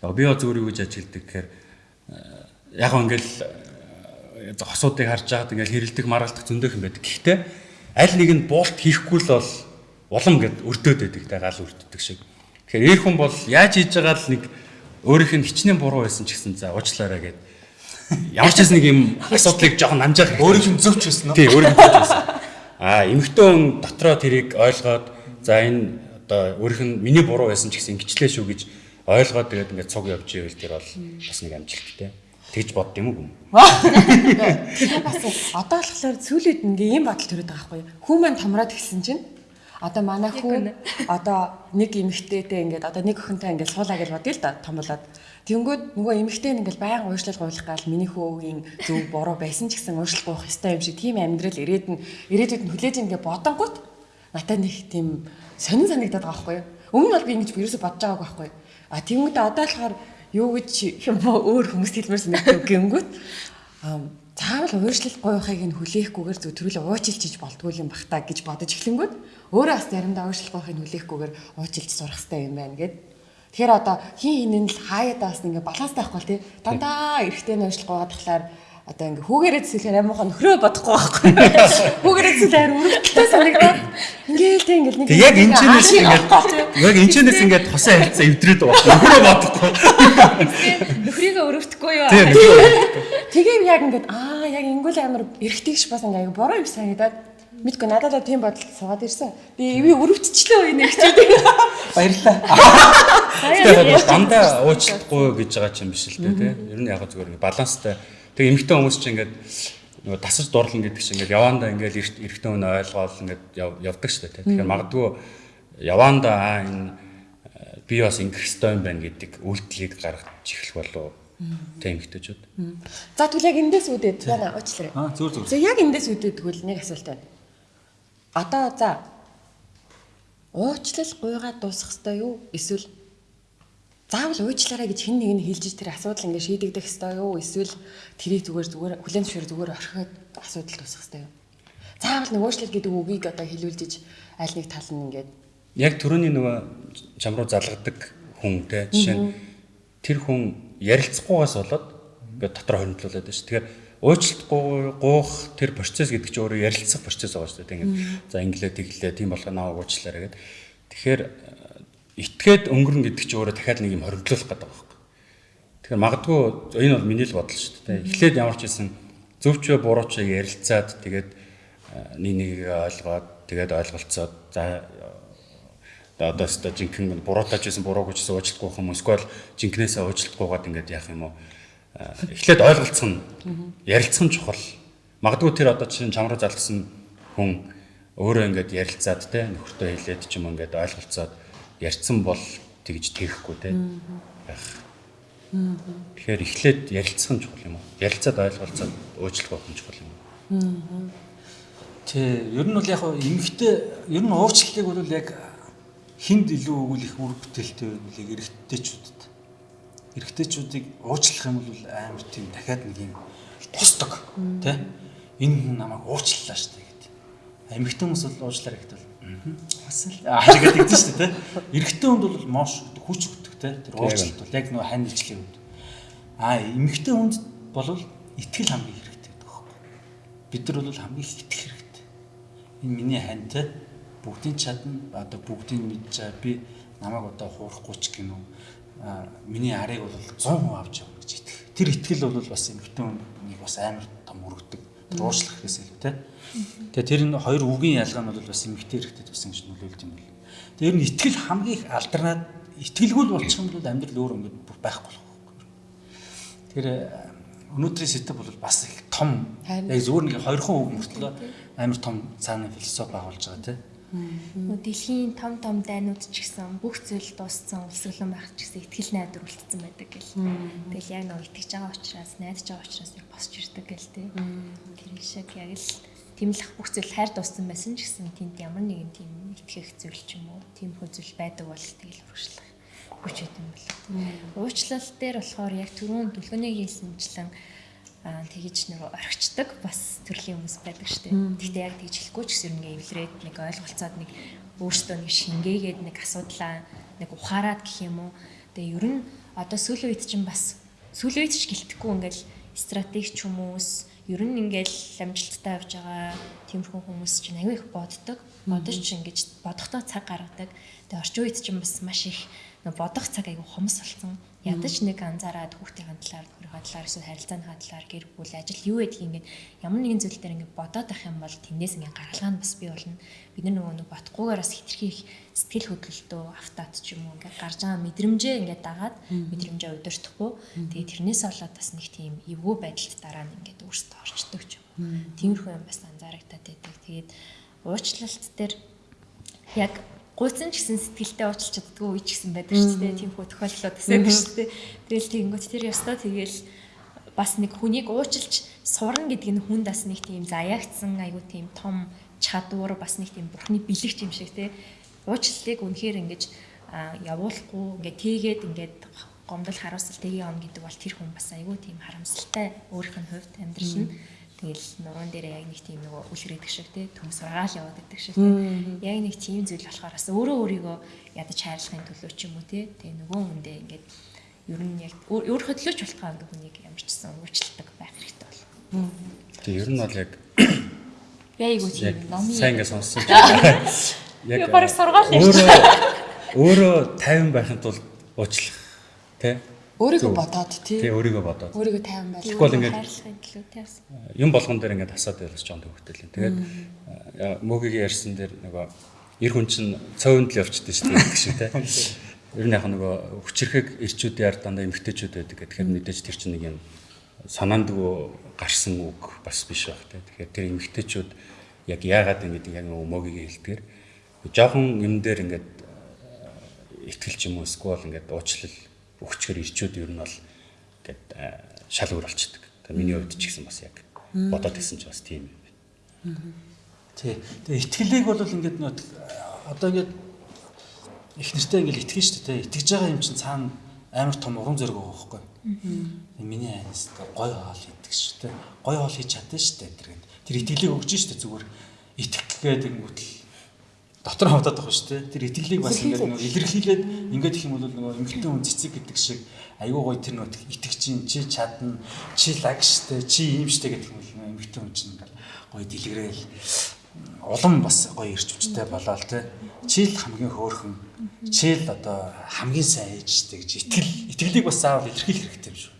тий. Яг би зүгээр юу гэж ажигладаг гэхээр э, яг ингээл э, хосуудыг харж байгаад ингээл хэрэлдэх маргалдах зөндөөх юм байдаг. Гэхдээ аль нэг нь буулт хийхгүй л бол улам гэд өрдөөд байдаг те гал өрддөг шиг. Тэгэхээр эр хүн бол яаж хийж байгаа л нэг өөрийнх нь хичнээн буруу байсан ч гэсэн за уучлаарай гэд ямар ч нэг юм асуудлыг жоохон намжаах хэрэгтэй. Өөрийнх нь зөвч байсан уу? Тий, өөрийнх нь байсан. Аа, эмэгтэй хүн дотроо тэрийг ойлгоод за энэ одоо өөрийнх нь миний буруу байсан ч гэсэн ингэчлээ шүү гэж ойлгоод тэгээд ингээд цуг явж ивэл тэр бол бас нэг амжилттай. Тэгж бодд юм уу? Бас одоо болохоор сүүлийн үед ингээ ийм бодол төрөд байгаа байхгүй юу? Хүн маань томроод гисэн чинь одоо манай хүн одоо нэг эмэгтэйтэй ингээд одоо нэг охинтой ингээд суулаа гэж бодъё л да том болоод Тэнгүүд нөгөө эмэгтэй нь ингээл байнга уушлал гуйлах гал миний хөөгийн зөв буруу байсан ч гэсэн уушлал гуйх ёстой юм шиг тийм амьдрал ирээд нь ирээдүйд нь хүлээж ингээ бодонгууд надад нэг тийм сонин санагдаад байгаа байхгүй юу? Өмнө нь бол би ингэж ерөөсө бодож байгаагүй байхгүй юу? А тэнгүүд одоо болохоор юу гэж өөр хүмүүс хэлмээр санагдав гингүүт? Аа заавал ууршлал гуйхыг нь хүлээхгүйгээр зөв төрөл уучлж болдгүй юм бах та гэж бодож эхлэнгүүт өөрөө бас заримдаа ууршлал гуйхыг нь хүлээхгүйгээр уучлж сурах хэрэгтэй юм байна гэд. Тэгэхээр одоо хин хинэн л хаяада бас ингээ баланстай байхгүй тий. Дандаа эрэхтэй нөөшлөх гоод тахлаар одоо ингээ хүүгээрээ зэсэлхээр амуухан нөхрөө бодохгүй байхгүй хүүгээрээ зэсэлхээр өрөвдөлтөө санагдаад ингээл тий ингээл нэг Тэг яг энэ чэнэс ингээд яг энэ чэнэс ингээд тосон харилцаа эвдрээд байгаа. Нөхрөө бодохгүй. Нөхрийгөө өрөвдөхгүй юу? Тийм. тэгээ яг ингээд аа яг ингүүл амар эрэхтэйгш бас ингээ буруу юм санагдаад мэдгүй надад л тийм бодол суугаад ирсэн би эви өрөвдчихлөө энэ. Тэгээд бол дандаа уучлахгүй гэж байгаа ч юм биш л дээ тий. Ер нь яг зүгээр баланстай. Тэг эмэгтэй хүмүүс чинь ингээд нөгөө тасаж дурлан гэдэг чинь ингээд явандаа ингээд эрэгтэй хүн ойлгоол ингээд яв- явдаг шүү дээ. Тэгэхээр магадгүй явандаа аа энэ э, би бас ингэх ёстой юм байна гэдэг үйлдэлийг гаргаж эхлэх болов тий эмэгтэйчүүд. за тэгвэл яг эндээс үүдээд яна уучлаарай Аа зүр зүр. За яг эндээс үүдээд тэгвэл нэг асуулт байна. Одоо за уучлал гуйгаад дуусах ёстой юу? Эсвэл заавал уучлаарай гэж хэн нэг нь хэлж тэр асуудал ингээ шийдэгдэх ёстой юу? Эсвэл тэрийг зүгээр зүгээр хүлэн зөвшөөр зүгээр орхиод асуудал дуусах ёстой юу? Заавал нэг уучлал гэдэг үгийг одоо хэлүүлж аль нэг тал нь ингээд Яг түрүүний нөгөө чам руу залгадаг хүн те жишээ нь тэр хүн ярилцахгүйгаас болоод ингээд дотор хоригдлуулад байна шүү. Тэгэхээр уучлалтгүй гуух тэр процесс гэдэг чинь өөрөө ярилцах процесс байгаа шүү дээ. Ингээд за инглээ тэглээ тийм болгоо наваа уучлаарай гэдэг. Тэгэхээр итгээд өнгөрн гэдэг чинь өөрөө дахиад нэг юм хоригдлуулах гэдэг байхгүй. Тэгэхээр магадгүй энэ бол миний л бодол шүү дээ. Эхлээд ямар ч байсан зөвч буруу ч ярилцаад тэгээд э, нэг нэгийг ойлгоод тэгээд ойлголцоод за одоо өстө жинхэнэ буруутаж байсан бурууг ч уучлахгүй юм эсвэл жинкнээсээ уучлахгүйгээд ингээд яах юм уу Э, эхлээд ойлголцох нь ярилцах нь чухал магадгүй тэр одоо чинь чам руу залгсан хүн өөрөө ингээд ярилцаад те нөхөртөө хэлээд ч юм ингээд ойлголцоод ярьцсан бол тэгж тэрэхгүй те байх Тэгэхээр эхлээд ярилцах нь чухал юм уу? Ярилцаад ойлголцоод уучлах байх нь чухал юм уу? Тий, ер нь бол яг эмгтэй ер нь уучлалыг бол яг хинд илүү өгүүлэх үр бүтээлтэй байвал яг эрэгтэйчүүдэд. Эрэгтэйчүүдийг уучлах юм бол амар тийм дахиад нэг юм тусдаг тий. Энэ хүн намайг уучлалаа шүү дээ гэдэг. Эмгтэй хүмүүс бол уучлаар бол бас л аа гэдэг дээ шүү дээ. Эрэгтэй хүнд бол mooш хүч өгдөг тий. Тэр уучлалт бол яг нөгөө хань ижлийн үед. Аа эмгтэй хүнд бол итгэл хамгийн хэрэгтэй гэдэг байхгүй. Бид нар бол хамгийн их итгэх хэрэгтэй энэ миний хантай бүгдийн чадна одоо бүгдийг мэдж байгаа би намайг одоо хуурахгүй ч гинөө а миний арыг бол 100% авч явна гэж итгэх. Тэр итгэл бол бас эмгтэн нэг бас амар том өргөдөг. Гэсэн үг тий. Тэгээ тэр энэ хоёр үгийн ялгаа нь бол бас эмгтэн хэрэгтэй тусан гэж нөлөөлд юм бол. Тэр нь итгэл хамгийн их алдарнаад итгэлгүй болчих юм бол амьдрал өөр ингээд бүр байхгүй болох. Тэр өнөөдрийн сэдв бол бас их том яг зүгээр нэг хоёрхан үг мөртлөө амар том цаана философи агуулж байгаа тийм. Нөө дэлхийн том том дайнууд ч гэсэн бүх зүйл дууссан улсглан байх ч гэсэн ихтгэл найдвар үлдсэн байдаг гэл. Тэгэл яг нэг итгэж байгаа учраас найдаж байгаа учраас яг босч ирдэг гэл тээ. Тэр шиг яг л тэмлэх бүх зүйл хайр дууссан байсан ч гэсэн тэнд ямар нэгэн тийм итгэх зүйл ч юм уу тийм хөө зүйл байдаг бол тэгэл урагшлах хүч хэдэм бэл. Уучлал дээр болохоор яг түрүүн дүлгөний хийсэнчлэн аа тэгэж нэг орхичдаг бас төрлийн хүмүүс байдаг шүү дээ. Гэхдээ яг тэгж хэлэхгүй ч гэсэн ингээ эвлрээд нэг ойлголцоод нэг өөртөө нэг шингээгээд нэг асуудлаа нэг ухаарад гэх юм уу. Тэгээ ер нь одоо сүүлийн үед чинь бас сүүлийн үед ч гэлтэхгүй ингээл стратеги ч хүмүүс ер нь ингээл амжилттай явж байгаа тиймэрхүү хүмүүс чинь аягүй их боддог. Бодож ч ингэж бодохдоо цаг гаргадаг. Тэгээ орчин үед чинь бас маш их бодох цаг аягүй хомс болсон. Ядаж нэг анзаараад хүүхдийн талаар, хөрийнхөө талаар эсвэл харилцааны талаар гэр бүл ажил юу гэдгийг ингээд ямар нэгэн зүйл дээр ингээд бодоод ах юм бол тэндээс ингээд гаргалгаа нь бас бий болно. Бид нар нөгөө нэг бодохгүйгээр бас хитрхи их сэтгэл хөдлөлтөө автаад ч юм уу ингээд гарч байгаа мэдрэмжээ ингээд дагаад мэдрэмжээ удирдахгүй. Тэгээ тэрнээс болоод бас нэг тийм эвгүй байдалд дараа нь ингээд өөрсдөө орчдөг ч юм. Тиймэрхүү юм бас анзаарагдаад байдаг. Тэгээд уучлалт дээр яг гуйсан ч гэсэн сэтгэлдээ уучлах чаддгүй үе ч гэсэн байдаг шүү дээ. Тийм хөө тохиолдлууд гэсэн үг шүү дээ. Тэгэл тэгэнгүүт тэр ёстой тэгэл бас нэг хүнийг уучлж сурна гэдэг нь хүнд бас нэг тийм заяагцсан айгу тийм том чадвар бас нэг тийм бурхны бэлэгч юм шиг тий. Уучлалыг үнэхээр ингэж явуулахгүй ингээд тийгээд ингээд гомдол харуулсал тгий он гэдэг бол тэр хүн бас айгүй тийм харамсалтай өөрийнх нь хувьд амьдрал нь Тэгэл нуруунд дээр яг нэг тийм нөгөө үлгэрээдэг шиг тий төмс рагаал яваад байдаг шиг тий. Яг нэг тийм зүйл болохоор бас өөрөө өөрийгөө ядаж хайрлахын төлөө ч юм уу тий. Тэгээ нөгөө хүндээ ингээд ер нь яг өөрийнхөө төлөөч болтгоо ингээ хүнийг ямарчсан уучлалдаг байх хэрэгтэй бол. Тэгээ ер нь бол яг Яйгуу тийм номын сайн ингээ сонссон. Яг бараг сургаал юм. Өөрөө өөрөө 50 байхын тулд уучлах тий Өөрийгөө бодоод тий. Тий өөрийгөө бодоод. Өөрийгөө тайван байх. Тэгвэл ингээд хайрлахын төлөө тийс. юм болгон дээр ингээд асаад байлж жоон төвхтэй л. Тэгээд мөгийн ярьсан дээр нөгөө эр хүн чинь цовонд л явчихдээ шүү дээ гэх шиг тий. Ер нь яг нөгөө хүчрэхэг ирчүүд яар дандаа эмгтээчүүд байдаг. Тэгэхээр мэдээж тэр чинь нэг юм санаандгүй гарсан үг бас биш байх тий. Тэгэхээр тэр эмгтээчүүд яг яагаад ингэж яг нөгөө мөгийн хэлдгээр жоохон юм дээр ингээд ихтгэлч юм уу эсвэл ингээд уучлал өгчгөр ирчүүд ер нь бол ингээд шал өөр болчдөг. Тэгээ миний хувьд ч гэсэн бас яг бодоод исэн ч бас тийм юм байна. Тий. Тэгээ итгэлийг бол ингээд нөт одоо ингээд их нэртэй ингээд итгэж шүү дээ. Итгэж байгаа юм чинь цаана амар том уран зориг байгаа байхгүй. Миний айнас гой хоол идэх шүү дээ. Гой хоол хийж чадсан шүү дээ тэр. Тэр итгэлийг өгж шүү дээ зүгээр итгэх гэдэг үтэл дотор хавтаад байгаа шүү дээ. Тэр итгэлийг бас ингээд нөгөө илэрхийлээд ингээд их юм бол нөгөө эмгтэн хүн цэцэг гэдэг шиг айгүй гоё тэр нөгөө итгэж чинь чи чадна, чи лаг штэ, чи ийм штэ гэдэг юм бол эмгтэн хүн чинь ингээд гоё дэлгрээл улам бас гоё ирч хүчтэй болоо л те. Чи л хамгийн хөөрхөн, чи л одоо хамгийн сайн ээж штэ гэж итгэл итгэлийг бас заавал илэрхийлэх хэрэгтэй юм шүү.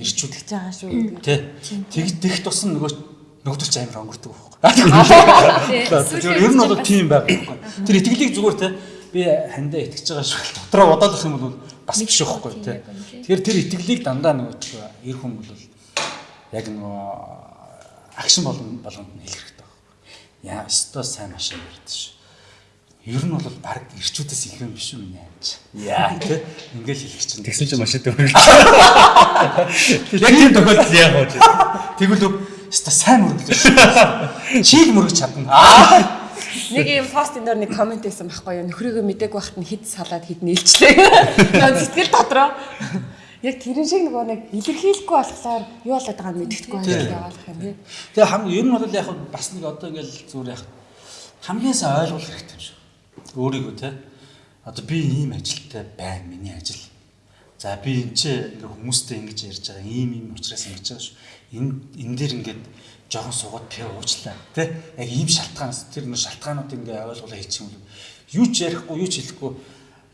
Ирчүүд гэж байгаа шүү. Тэ. Тэг дэх тусам нөгөө нөгөөдөл ч амар өнгөрдөг байхгүй. Тэр ер нь бол тийм байгаа байхгүй. Тэр итгэлийг зүгээр те би хандаа итгэж байгаа шиг дотроо бодоодох юм бол бас биш байхгүй те. Тэгэхээр тэр итгэлийг дандаа нөгөө эр хүн бол яг нөгөө акшн болгон болгонд нь хэлэх хэрэгтэй байхгүй. Яа, өстой сайн машин ярьдэн шүү. Ер нь бол баг ирчүүдээс илүү юм биш үү миний амьд. Яа тий ингээл хэлэх чинь. Тэгсэн чинь машин дөрөв. Яг тийм тохиолдол яах вэ? Тэгвэл өста сайн мөрөглөө шүү. Чийг мөрөж чадна. Аа Нэг юм пост энэ дөр нэг комент хийсэн байхгүй юу? Нөхрийгөө мдэггүй байхад нь хид салаад хид нийлчлээ. Яа сэтгэл дотроо. Яг тэрэн шиг нөгөө нэг илэрхийлэхгүй болохоор юу болоод байгааг мэддэхгүй байх яваалах юм тий. Тэгээ хам ер нь бол яг бас нэг одоо ингээл зүгээр яг хамгийн сайн ойлгох хэрэгтэй юм шиг. Өөрийгөө те. Одоо би ийм ажилтай байна миний ажил. За би энэ ч ингээ хүмүүстэй ингэж ярьж байгаа ийм ийм учраас ингэж байгаа шүү. Энэ энэ дээр ингээд жоохон суугаад пи уучлаа те. Яг ийм шалтгаанаас тэр нөр шалтгаанууд ингээ ойлгуулаа хийчих юм бол юу ч ярихгүй юу ч хэлэхгүй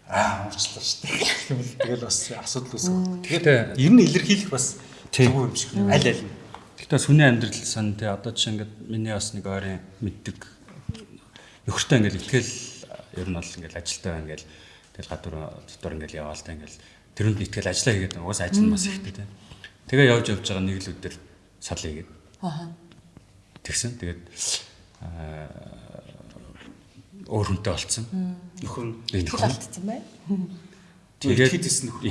аа уучлаа шүү дээ. Тэгэл бас асуудал үүсэх. Тэгэхээр ер нь илэрхийлэх бас зөв юм шиг. Аль аль нь. Гэхдээ сүний амьдрал сан тий одоо жишээ ингээд миний бас нэг ойрын мэддэг нөхөртэй ингээд ихтгэл ер нь бол ингээд ажилтаа байна ингээл тэгэл гадуур дотор ингээл яваал та ингээл тэрүнд итгэл ажиллаа хийгээд уус ажил нь бас ихтэй тий. Тэгээ явж явж байгаа нэг л өдөр сал хийгээд. Аа. Тэгсэн. Тэгээд аа өөр хүнтэй болцсон. Нөхөр Тэгэл алдсан бай. тэгээд хэд нөхөр.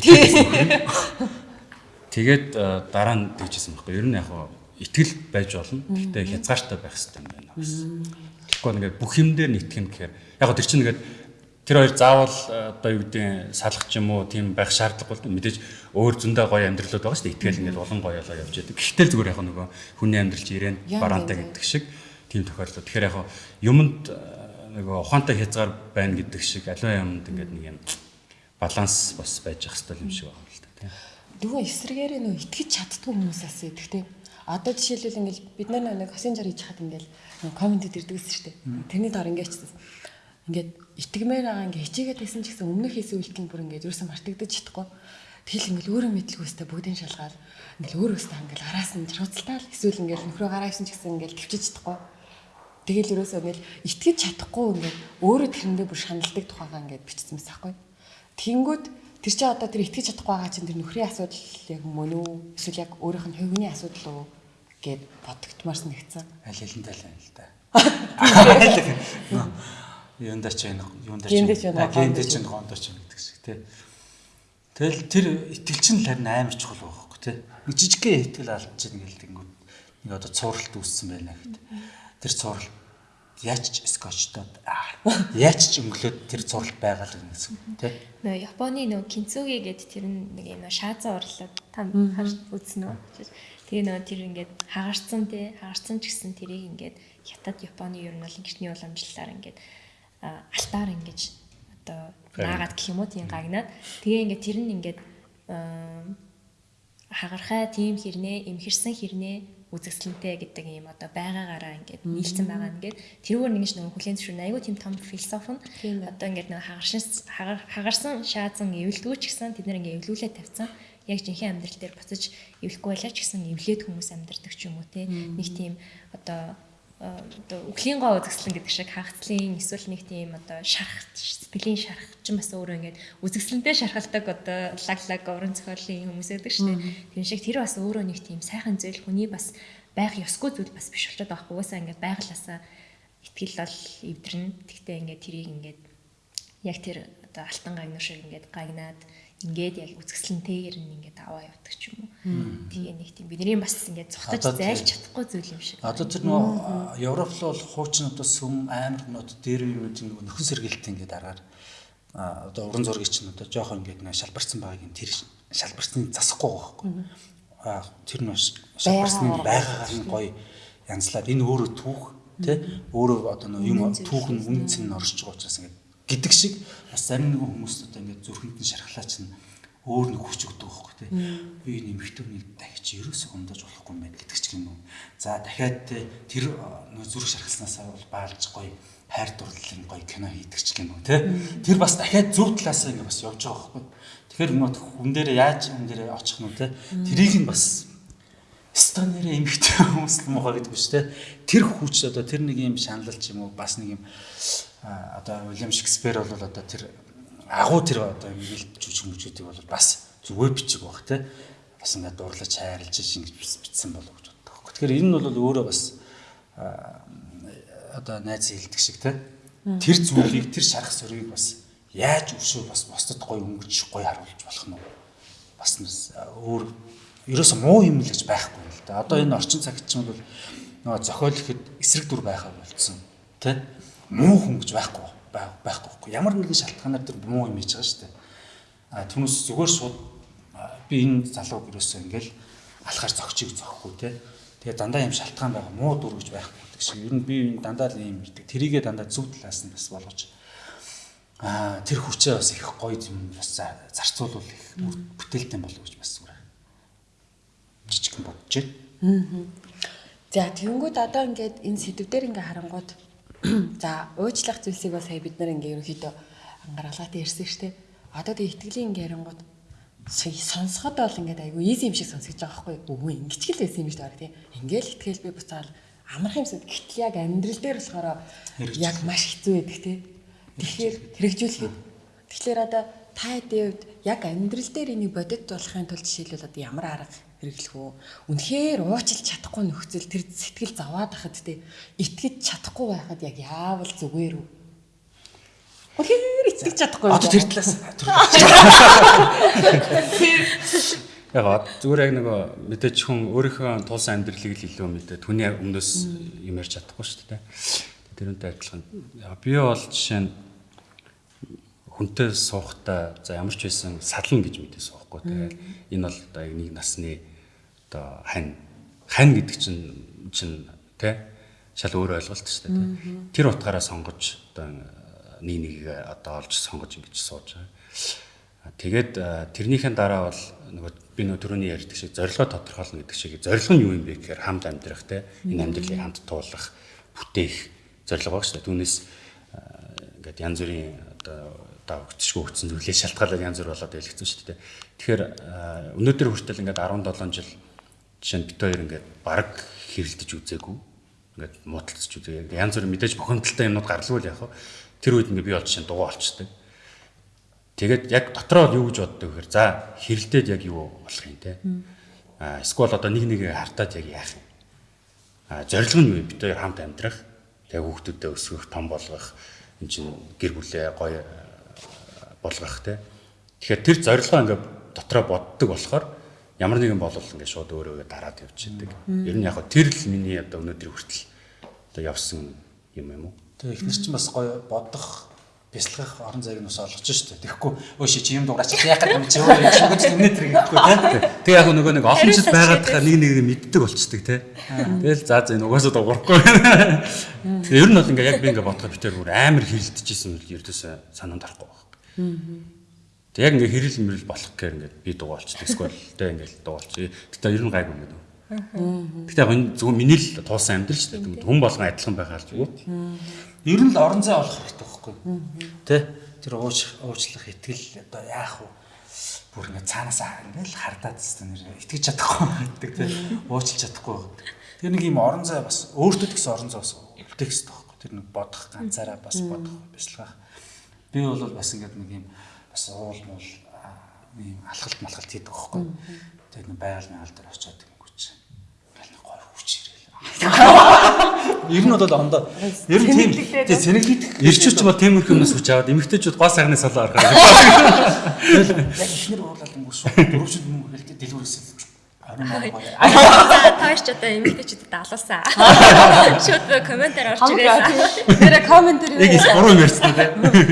Тэгээд дараа нь тэгжсэн байхгүй. Ер нь яг хаа итгэл байж болно. Гэхдээ хязгаартай байх хэрэгтэй юм байна гэсэн. Тэгэхгүй ингээд бүх юм дээр юм гэхээр яг гоо тэр чинь ингээд тэр хоёр заавал э, одоо юу гэдэг салах ч юм уу тийм байх шаардлагагүй мэдээж өөр зөндөө гоё амьдралууд байгаа шүү дээ. Итгэл ингээд олон гоёлоо явж яадаг. Гэхдээ зүгээр яг нөгөө хүний амьдрал чи ирээн бараантай гэдэг шиг тийм тохиолдол. Тэгэхээр яг юмд э, нөгөө ухаантай хязгаар байна гэдэг шиг аливаа юмд ингээд нэг юм баланс бас байж ах хэрэгтэй юм шиг байна л да тийм. Нөгөө эсрэгээр нөө итгэж чаддгүй хүмүүсээс итгэдэг. Одоо жишээлбэл ингээл бид нар нэг хосын жар хийж хаад ингээл нөгөө комментэд ирдэг гэсэн шүү дээ. Тэрний доор ингээд ч ингээд итгэмээр байгаа ингээ хичээгээд байсан ч гэсэн өмнөх хийсэн үйлдэл бүр ингээд ерөөсөө мартагдаж чадахгүй. Тэгэл ингээл өөрөө мэдлгүйстэй бүгдийн шалгаад ингээл өөрөөсөө ингээл араас нь чарууцалтаал эсвэл ингээл нөхрөө гараа хийсэн ч гэсэн ингээл төвчж чадахгүй. Тэгэл ерөөсөө ингээл итгэж чадахгүй ингээд өөрөө тэрэндээ бүр шаналдаг тухайгаа ингээд бичсэн байсан байхгүй. Тэнгүүд тэр чинь одоо тэр итгэж чадахгүй байгаа чинь тэр нөхрийн асуудал яг мөн үү эсвэл яг өөрийнх нь хувийн асуудал уу гэд бодогдмаар санагдсан. аль алин тал байна л да. Юундаа ч байна, юундаа ч Гендэ ч гондоо ч гэдэг шиг тий. Тэгэл тэр итгэл чинь л харин амар чухал байхгүй тий. Нэг жижигхэн итгэл алдчихна гэлдэнгүүд нэг одоо цувралт үүссэн байна гэхэд тэр цуврал яаж ч скотчтоод яаж ч өнгөлөөд тэр цувралт байгаа л гэсэн тий. Нөө Японы нөө кинцуги гэдэг тэр нэг юм шаазан урлаад там харж үзсэн үү? Тэгээ нөө тэр ингээд хагарцсан тий хагарцсан ч гэсэн тэрийг ингээд хятад Японы ер нь бол гэрчний уламжлалаар ингээд алтаар ингэж одоо наагаад гэх юм уу тийм гагнаад. Тэгээ ингээд тэр нь ингээд аа, хагархай тийм хэрнээ эмхэрсэн хэрнээ үзэсгэлэнтэй гэдэг юм одоо байгаагаараа ингээд нийлцэн байгаа нэгэд тэрүүгээр нэгж нөгөө хүлэн зөвшөөрнө. Айгүй тийм том философи нь одоо ингээд хагарсан хагаар- хагарсан шаазан эвлдгүү ч гэсэн тэд нэр ингээд эвлүүлээ тавьсан. Яг жинхэнэ амьдрал дээр буцаж эвлэхгүй байлаа ч гэсэн эвлээд хүмүүс амьдардаг ч юм уу те. Нэг тийм одоо одоо үхлийн гоо үзэсгэлэн гэдэг шиг хагцлын эсвэл нэг тийм одоо шарах сэтгэлийн шарах ч юм бас өөрөө ингээд үзэсгэлэнтэй шархалдаг одоо лаг лаг уран зохиолын хүмүүс байдаг шүү дээ. Тийм шиг тэр бас өөрөө нэг тийм сайхан зүйл хүний бас байх ёсгүй зүйл бас биш болчиход байхгүй уусаа ингээд байглаасаа итгэл бол эвдэрнэ. Тэгтээ ингээд тэрийг ингээд яг тэр одоо алтан гагнур шиг ингээд гагнаад ингээд яг үзэсгэлэнтэйгээр нь ингээд аваа явдаг ч юм уу. Тэгээ нэг тийм бидний бас ингээд цогтож зайлж чадахгүй зүйл юм шиг. Одоо тэр нөө Европ л бол хуучин одоо сүм нот дээр юу гэдэг нэг нөхөн сэргээлт ингээд аргаар а одоо уран зургийг чинь одоо жоохон ингээд нөө шалбарсан байгааг нь тэр шалбарсны засахгүй байгаа байхгүй. А тэр нөө шалбарсны байгаагаар нь гоё янзлаад энэ өөрөө түүх тий өөрөө одоо нөө юм түүх нь үнц нь оршиж байгаа учраас ингээд гэдэг шиг бас зарим нэгэн хүмүүс одоо ингээд зүрхэнд нь шархлаа чинь өөр нэг хүч өгдөг байхгүй тий. Би энэ эмхтөнийг дахиж ерөөсөө ундаж болохгүй юм байна гэдэг ч юм уу. За дахиад те, тэр э, зүрх шархалснаасаа бол баалж гоё хайр дурлалын гоё кино хийдэг ч юм уу тий. Тэр бас дахиад зөв талаасаа ингээд бас явж байгаа байхгүй. Тэгэхээр нөө хүн дээр яаж хүн дээр очих нь те. Тэрийг нь бас станерэ эмхтэй хүмүүс л муухай гэдэг биш те. Тэр хүч одоо тэр нэг юм шаналл ч юм уу бас нэг юм одоо Уильям Шекспир бол одоо тэр агуу тэр одоо ингээл жүжиг мүжүүдийг бол бас зүгээр бичиг баг те. Бас ингээд дурлаж хайрлаж ингэж бичсэн болов гэж боддог. Тэгэхээр энэ нь бол өөрөө бас одоо найз хэлдэг шиг те. Тэр зүйлийг тэр шарах сөргийг бас яаж өшөө бас бусдад гоё өнгөж гоё харуулж болох нь бас өөр ерөөсөө муу юм л гэж байхгүй юм л да. Одоо энэ орчин цагт чинь бол нөгөө зохиол ихэд эсрэг дүр байхаа болцсон. Тэ? Муу хүн гэж байхгүй байхгүй. Ямар нэгэн шалтгаанаар тэр муу юм хийж байгаа шүү дээ. А түүнээс зүгээр шууд би энэ залууг ерөөсөө ингээл алхаар зөгчийг зөхгүй те. Тэгээ дандаа юм шалтгаан байгаа муу дүр гэж байхгүй гэдэг шиг. Ер нь би энэ дандаа л юм ирдэг. Тэрийгээ дандаа зөв талаас нь бас болгож аа тэр хүчээ бас их гоё юм бас зарцуулвал их бүтээлтэй болов гэж бас зүгээр жижигхэн бодож байна. За тэгэнгүүт одоо ингээд энэ сэдвээр ингээ харангууд за уучлах зүйлсийг бол сая бид нар ингээ ерөнхийдөө ангаргалаад ярьсан шүү дээ. Одоо тэг итгэлийн ингээ харангууд сонсоход бол ингээд айгүй easy юм шиг сонсож байгаа байхгүй юу? Үгүй ингэж л байсан юм шүү дээ тийм. Ингээл итгэл би буцаал амарх юмсад гэтэл яг амьдрал дээр болохоор яг маш хэцүү байдаг тийм. Тэгэхээр хэрэгжүүлэхэд тэгэхээр одоо та хэдийн хувьд яг амьдрал дээр энийг бодит болохын тулд жишээлбэл одоо ямар арга хэрэглэх үү? Үнэхээр уучлж чадахгүй нөхцөл тэр сэтгэл заваад хахад те итгэж чадахгүй байхад яг яавал зүгээр үү? Үнэхээр итгэж чадахгүй Одоо тэр талаас Яг зүгээр яг нөгөө мэдээч хүн өөрийнхөө тулсан амьдралыг л илүү мэдээ. Түүний өмнөөс юм ярьж чадахгүй шүү дээ. Тэрнтэй адилхан. Би бол жишээ нь хүнтэй суухтаа за ямар ч байсан сална гэж мэдээ суухгүй. Тэгээд энэ бол одоо яг нэг насны одоо хань хань гэдэг чинь чинь тий шал өөр ойлголт шүү дээ. Тэр утгаараа сонгож одоо нэг нэг одоо олж сонгож ингэж сууж байгаа. Тэгээд тэрнийхэн дараа бол нөгөө би нөгөө түрүүний ярьдаг шиг зорилгоо тодорхойлно гэдэг шиг зорилго нь юу юм бэ гэхээр хамт амьдрах те энэ амьдралыг хамт туулах бүтээх зорилго баг шүү дээ. Түүнээс ингээд янз бүрийн одоо давгцшгүй өгсөн зүйлээ шалтгаалаад янз бүр болоод байлгцсан шүү дээ. Тэгэхээр өнөөдөр хүртэл ингээд 17 жил жишээ нь бит хоёр ингээд баг хэрэлдэж үзээгүй. Ингээд муудалцж үзээ. Янз бүр мэдээж бухимдалтай юмнууд гаралгүй л яг. Тэр үед ингээд би бол жишээ нь дугуй болчтой. Тэгээд яг дотроо юу гэж боддог гэхээр за хэрэлдээд яг юу болох юм те. А эсвэл одоо нэг нэгэ хартаад яг яах юм. А зорилго нь юу бит хоёр хамт амьдрах. Тэгээд хүүхдүүдэд өсгөх, том болгох, эн чинь гэр бүлээ гоё болгох те. Тэгэхээр тэр зорилгоо ингээд дотроо боддог болохоор ямар нэгэн болол ингээд шууд өөрөөгөө дараад явчихдаг. Ер нь яг тэр л миний одоо өнөөдөр хүртэл одоо явсан юм юм уу. Тэгээ ихнэр чинь бас гоё бодох бясалгах орон зайг нь бас олгож штэ. Тэгэхгүй өө ши чи юм дуураач яах гэдэг юм чи өөрөө шүгэж өнөөдөр ингэхгүй те. Тэгээ яг нөгөө нэг олон жил байгаад тахаа нэг нэг мэддэг болцдог те. Тэгэл за за энэ угаасаа дуурахгүй. Тэгээ ер нь бол ингээ яг би ингээ бодоход битэр бүр амар хэрэлдэжсэн үл ердөөсөө санаанд харахгүй байна. Тэг яг ингээ хэрэл мэрэл болох гэхээр ингээ би дугаалчдаг эсвэл тэ ингээ дугаалч. Гэтэ ер нь гайгүй ингээ. Гэтэ яг зөвхөн миний л туулсан амьдрал шүү дээ. Хүн болгон адилхан байхаар зүгээр. Ер нь л орон зай олох хэрэгтэй байхгүй. Тэ? Тэр ууч уучлах итгэл одоо яах вэ? Бүр ингээ цаанаас ингээл хардаад тест нэр итгэж чадахгүй гэдэг тэ. Уучлж чадахгүй. Тэр нэг юм орон зай бас өөртөө гэсэн орон зай бас үлдээх хэрэгтэй байхгүй. Тэр нэг бодох ганцаараа бас бодох бясалгах. Би бол бас ингээд нэг юм бас уул муул ийм алхалт малхалт хийдэг байхгүй. Тэгээд нэг байгаль маяг дээр очиод ингэвч. Ингээл нэг гоё хүч ирээл. Ер нь бол ондоо ер нь тийм тий сэнэглэгдэх Ирчүүч бол тиймэрхүү юмнаас хүч аваад эмэгтэйчүүд гоо сайхны салаа арахаа. яг ихнэр уулаад өнгөш дөрөвчөнд мөнгө хэлдэг дэлгүүрээс За тааш ч одоо эмэгтэйчүүдэд алуулсан. Шууд комментээр орж ирээ. Тэр комментэр юу? Яг буруу ярьсан тий.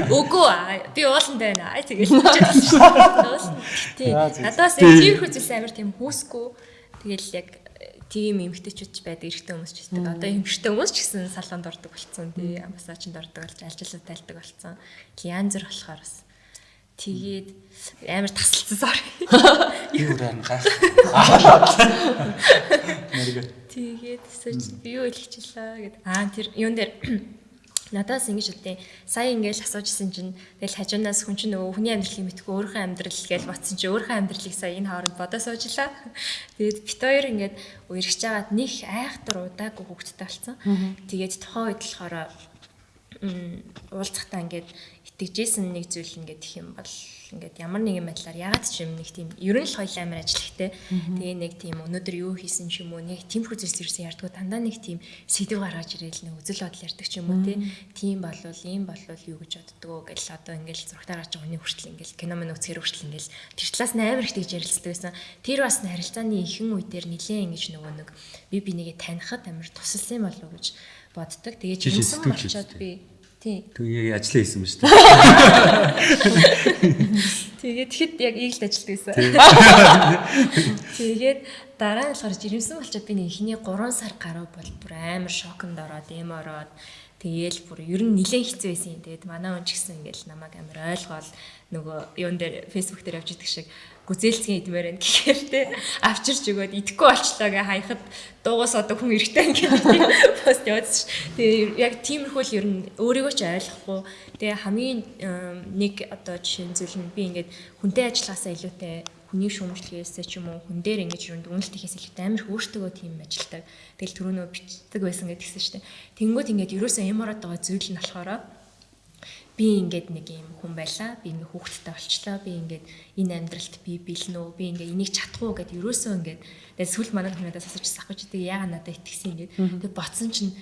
Үгүй би ууланд байна. Ай тэгэл хэлчихсэн. Тий. Надаас тиймэрхүү зүйлс амар тийм хүүсгүй. Тэгэл яг тийм эмгтээчүүд ч байдаг, эрэгтэй хүмүүс ч байдаг. Одоо эмгтээчтэй хүмүүс ч гэсэн салонд ордог болсон. Тий, массажинд ордог болж, алжилууд тайлдаг болсон. Янз бүр болохоор бас тэгээд амар тасалсан sorry. юу ран гайх. Тэгээд би юу хэлчихлээ гэд. Аа тэр юун дээр надаас ингэж үтээ сая ингээл асуужсэн чинь тэгэл хажуунаас хүн чинь нөгөө хүний амьдралыг мэдгүй өөрийнхөө амьдрал гэж батсан чинь өөрийнхөө амьдралыг сая энэ хооронд бодоо суужлаа. Тэгээд бит хоёр ингээд үерхэж байгаад нэг айхтар удаагүй хөвгттэй болсон. Тэгээд тухайн үед болохоор уулзахтаа ингээд итгэжсэн нэг зүйл ингээд их юм бол ингээд ямар нэгэн байдлаар ягаад ч юм нэг тийм ерөн л хоёул амар ажиллахтэй. Тэгээ нэг тийм өнөөдөр юу хийсэн ч юм уу нэг тийм хүзэлс ирсэн ярьдгүй дандаа нэг тийм сэдв гаргаж ирээл нэг үзэл бодол ярьдаг ч юм уу тийм болвол ийм болвол юу гэж боддгоо гэл одоо ингээд зургатаар гарч байгаа хүний хүртэл ингээд кино мөн үзэхэр хүртэл ингээд тэр талаас нь амар их тэгж ярилцдаг байсан. Тэр бас харилцааны ихэнх үе дээр нилээн ингэж нөгөө нэг би бинийгээ танихад амар тусалсан болов уу гэж боддог. Тэгээ жинсэн болчоод би тий Тэг яг ажиллаа хийсэн ба шүү дээ. Тэгээд тэгэхэд яг ийгэл ажилтдаг байсан. Тэгээд дараа нь болохоор жирэмсэн болчиход би нэг ихний 3 сар гаруй бол бүр амар шоконд ороод, эм ороод тэгээл бүр ер нь нилээн хэцүү байсан юм. Тэгээд манай хүн ч гэсэн ингээл намайг амар ойлгоол нөгөө юун дээр фэйсбүүк дээр явж идэг шиг гүзээлцгийн идмээр байна гэхээр те авчирч өгөөд идэхгүй болчлоо гэ хаяхад дуугаас одоо хүн эргэтэй ингээд пост явуулсан ш. Тэгээ яг тиймэрхүү л ер нь өөрийгөө ч ойлгохгүй. Тэгээ хамгийн нэг одоо жишээ зүйл нь би ингээд хүнтэй ажиллахаасаа илүүтэй хүний шүүмжлэхээс ч юм уу хүн дээр ингэж юунд үнэлт хийхээс илүүтэй амар хөөртөгөө тийм ажилтдаг. Тэгэл түрүүнөө бичдэг байсан гэдгсэн дээ. Тэнгүүд ингээд ерөөсөө юм ороод байгаа зүйл нь болохоор би ингээд нэг юм хүн байлаа. Би ингээд хүүхэдтэй болчлоо. Би ингээд энэ амьдралд би бэлэн үү? Би ингээд энийг чадах уу гэд ерөөсөө ингээд тэгээд сүл манай хүнээс асууж сахаж идэг яага надад итгэсэн ингээд. Тэгээд ботсон чинь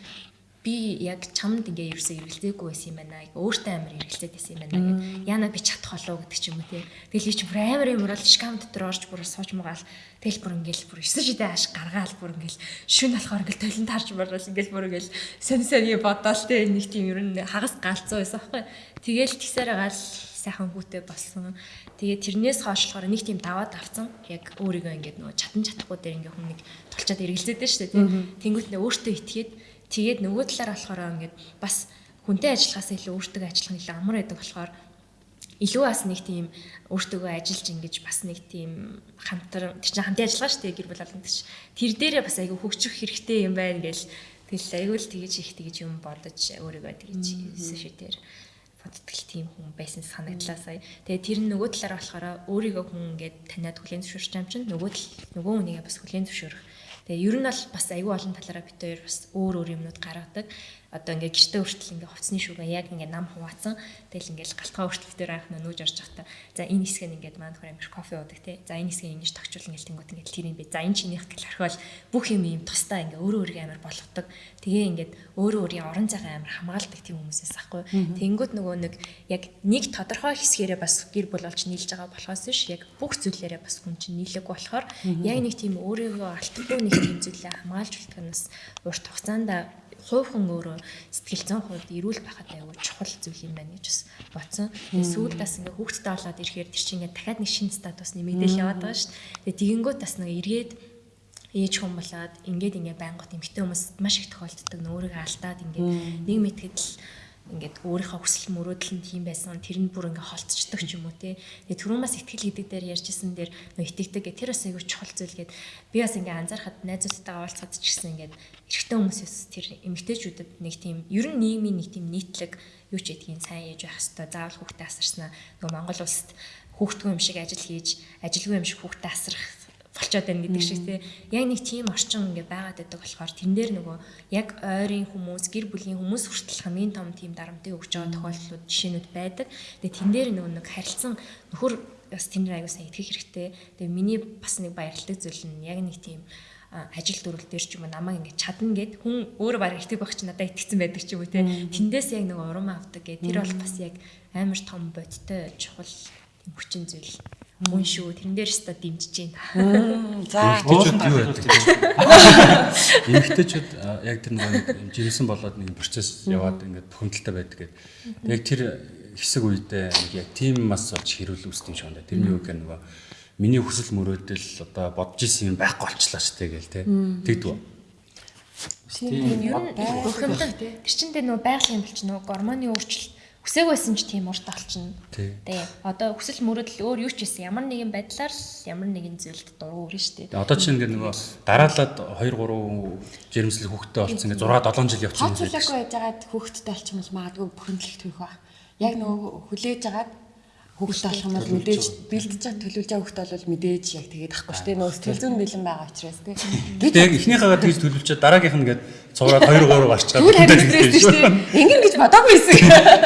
би яг чамд ингээ ерөөсөө эргэлзээгүй байсан юм байна. Өөртөө амар эргэлзээд байсан юм байна гэд. Яна би чадах болов гэдэг ч юм уу тий. Тэгэл чи бүр амар юм бол шкам дотор орж бүр сууж магаал. Тэгэл бүр ингээл бүр 9 шидэ аш гаргаал бүр ингээл шүн болохоор ингээл толон таарч барвал ингээл бүр ингээл сэн сэний бодоол тий нэг тийм ер нь хагас галцсан байсан аахгүй. Тэгэл тэгсээр гаал сайхан хүүтэй болсон. Тэгээ тэрнээс хойшлохоор нэг тийм даваад авцсан. Яг өөрийгөө ингээд нөгөө чатан чадахгүй дээр ингээ хүн нэг тулчаад эргэлзээд дээ тий. Тэнгүүт нэ өөртөө итгээд Тэгээд нөгөө талаар болохоор ингээд бас хүнтэй ажиллахаас илүү өөртөө ажиллах нь илүү амар байдаг болохоор илүү бас нэг тийм өөртөө ажиллаж ингэж бас нэг тийм хамтар тэр чинь хамтын ажиллагаа шүү дээ гэр бүл болгонд чинь тэр дээрээ бас айгүй хөгжих хэрэгтэй юм байна гэж тэгэл айгүй л тэгэж их тэгэж юм бодож өөрийгөө тэгэж шүү дээр боддог тийм хүн байсан санагдлаа сая. Тэгээ тэр нөгөө талаараа болохоор өөрийгөө хүн ингээд таниад хүлээн зөвшөөрч юм чинь нөгөө тал нөгөө хүнийгээ бас хүлээн зөвшөөрөх Тэгээ ер нь бол бас айгүй олон талаараа бит хоёр бас өөр өөр юмнууд гаргадаг одоо ингээ гэртээ хүртэл ингээ хувцсны шүүгээ яг ингээ нам хуваацсан. Тэгэл ингээл галтгаа хүртэл дээр анх нөөж орж явахдаа за энэ хэсэг нь ингээд маань хөр амир кофе уудаг те. За энэ хэсгийг ингэж тогтчул ингээл тэнгуут ингээл тэр юм бэ. За энэ чинийх гэл орхиол бүх юм юм тусдаа ингээ өөрөө өөрийгөө амир болгодог. Тэгээ ингээд өөрөө өөрийн орон зайгаа амир хамгаалдаг тийм хүмүүсээс ахгүй. Тэнгуут нөгөө нэг яг нэг тодорхой хэсгээрээ бас гэр бүл болж нийлж байгаа болохоос биш яг бүх зүйлээрээ бас хүн чинь нийлэггүй болохоор яг нэг тийм өөрийгөө алдахгүй нэг тийм зүйлээ хамгаалж үлдэх нь бас урт хугацаанд хувьхан өөрөө сэтгэл зүйн хувьд эрүүл байхад аюу чухал зүйл юм байна гэж бас бодсон. Тэгээ сүүлдээс ингээ хүүхдтэй болоод ирэхээр тэр чинь ингээ дахиад нэг шинэ статус нэмэгдэл яваад байгаа шүү. Тэгээ тэгэнгүүт бас нэг эргээд ээж хүн болоод ингээд ингээ байнгут эмэгтэй хүмүүс маш их тохиолддог нөөрийгөө алдаад ингээ нэг мэтгэд л ингээд өөрийнхөө хүсэл мөрөөдөл нь тийм байсан тэр нь бүр ингээд холцчдаг ч юм уу тий. Тэгээ түрүүнээс ихтгэл гэдэг дээр ярьжсэн дээр нөө итгэдэг гэ тэр бас айгүй чухал зүйл гээд би бас ингээд анзаархад найзуудтайгаа уулзахад ч гэсэн ингээд эрэгтэй хүмүүсээс тэр эмэгтэйчүүдэд нэг тийм ер нь нийгмийн нэг тийм нийтлэг юу ч гэдгийг сайн яаж байх хэвээр заавал хүүхдээ асарснаа. Нөгөө Монгол улсад хүүхдгүй юм шиг ажил хийж ажилгүй юм шиг хүүхдээ асрах болчоод байна гэдэг шиг тий. Яг нэг тийм орчин ингээ байгаад байдаг болохоор тэн дээр нөгөө яг ойрын хүмүүс, гэр бүлийн хүмүүс хүртэл хамгийн том тийм дарамтыг өгч байгаа тохиолдлууд жишээнүүд байдаг. Тэгээ тэн дээр нөгөө нэг харилцан нөхөр бас тэн дээр аягүй сайн итгэх хэрэгтэй. Тэгээ миний бас нэг баярлалтай зүйл нь яг нэг тийм ажил дүрэл дээр ч юм уу намайг ингэ чадна гэд хүн өөрөө баг итгэх байх чи надад итгэцэн байдаг ч юм уу те тэндээс яг нэг урам авдаг гэ тэр бол бас яг амар том бодтой чухал хүчин зүйл мөн шүү. Тэрэн дээр ч та дэмжиж байна. За юу байдаг? Эмэгтэйчүүд яг тэр нэг жирэмсэн болоод нэг процесс яваад ингээд бухимдалтай байдаг гэдэг. Яг тэр хэсэг үедээ нэг яг тим мас болж хэрүүл үүсдэг юм шиг байна. Тэрний үг нөгөө миний хүсэл мөрөөдөл одоо бодож исэн юм байхгүй болчлаа штэ гээл те. Тэгдэггүй. Тийм ер нь бухимдал тэр чинь тэ нөгөө байгалийн болч нөгөө гормоны өөрчлөлт хүсээгүйсэн ч тийм урт олчихно. Тэгээ одоо хүсэл мөрөөдөл өөр юу ч байсан ямар нэгэн байдлаар ямар нэгэн зүйлд дургу өрнө шүү дээ. Одоо чинь ингээд нөгөө дараалаад 2 3 жирэмслэг хүүхдтэй болсон ингээд 6 7 жил явчихсан. Тоцлоогүй яжгаад хүүхдтэй болчих юм бол магадгүй бухимдлах түүх ба. Яг нөгөө хүлээж агаад Хүүхдээ болох юм бол мэдээж бэлдэж байгаа төлөвлөж байгаа хүүхдээ бол мэдээж яг тэгээд ахгүй шүү дээ. Нөө сэтгэл зүйн бэлэн байгаа учраас тий. Гэтэ яг эхнийхээгээ тэгж төлөвлөчөөд дараагийнх нь ингээд цуграад 2 3 гарчгаад Түр харин стресс шүү дээ. Ингэн гэж бодоогүй байсан.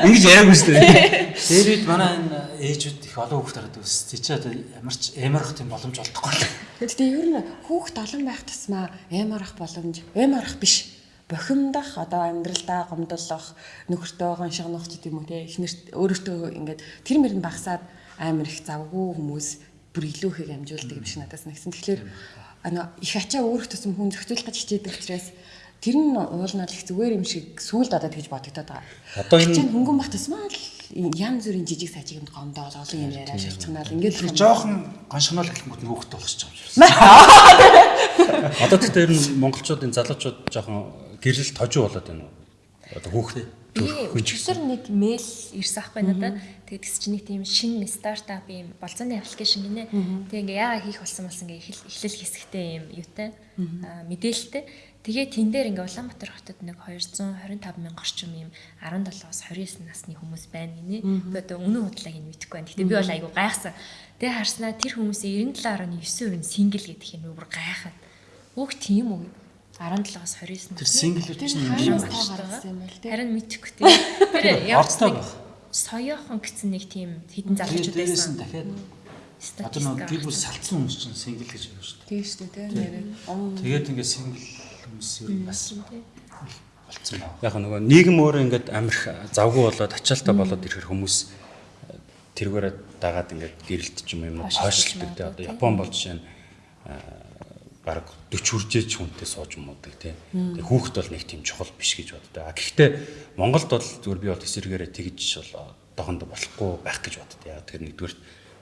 Ингэж яриаггүй шүү дээ. Тэр үед манай энэ ээжүүд их олон хүүхд хараад өс. Чи ч одоо ямар ч эмарах тийм боломж олдохгүй л. Гэхдээ ер нь хүүхд олон байх тусмаа эмарах боломж, эмарах биш. Бохимдах, одоо амьдралдаа гомдлох, нөхөртөө гоншигнох ч гэдэм үү те. Эхнэрт өөрөөтөө ингээд тэр мөрөнд багсаад амар их завгүй хүмүүс бүр илүү их амжуулдаг юм шиг надаас нэгсэн. Тэгэхээр ана их ачаа өөрөх тусам хүн зохицуулах гэж хичээдэг учраас тэр нь уулнал их зүгээр юм шиг сүулд одоо тэгж бодогдоод байгаа. Одоо энэ- хөнгөн бах тусмаа л янз бүрийн жижиг сажигнд гомдоод олон юм яриа шалчганаал ингээд жоохон гоншгонол хэлэнгүүт нь хүүхд болгосч байгаа юм шиг. Одоо тэгтээ ер нь монголчуудын залуучууд жоохон гэрэл тожуу болоод байна уу? Одоо хүүхд Би өчигдөр нэг мэйл ирсэн ахгүй надад. Тэгээд тэс чи нэг тийм шинэ стартап юм болцооны аппликейшн гинэ. Тэгээ ингээ яага хийх болсон болсон ингээ эхлэл эхлэл хэсэгтэй юм юутай аа мэдээлэлтэй. Тэгээ тэн дээр ингээ Улаанбаатар хотод нэг 225 мянга орчим юм 17-аас 29 насны хүмүүс байна гинэ. Одоо үнэн худлааг нь мэдэхгүй байна. Гэтэ би бол айгу гайхсан. Тэгээ харснаа тэр хүмүүсийн 97.9% нь сингл гэдэг юм бүр гайхаад. Өөх тийм үү? 17-аас 29 Тэр Тэр чинь юм байна. гаргасан юм бол тий. Харин мэдхгүй тийм. Тэр нэг байх. соёохон гэсэн нэг тийм хідэн залуучууд Тэгээд дээрээс нь байсан. дахиад одоо нэг гэр бүл салцсан хүмүүс чинь сингл гэж байна шүү дээ. Тийм шүү дээ тий. Тэгээд ингээд сингл хүмүүс ер нь бас болцсон байна. яг нөгөө нийгэм өөрөө ингээд амирх завгүй болоод ачаалтаа болоод ирэхэр хүмүүс тэргээрээ дагаад ингээд гэрэлт ч юм юм уу хойшлдог те одоо Япон бол жишээ нь баг 40 хүржээч хүнтэй сууж муудаг те. Тэгээ хүүхэд бол нэг тийм чухал биш гэж боддог. А гэхдээ Монголд бол зүгээр би бол эсэргээрээ тэгж бол одоохондоо болохгүй байх гэж боддог. Яг тэр нэгдүгээр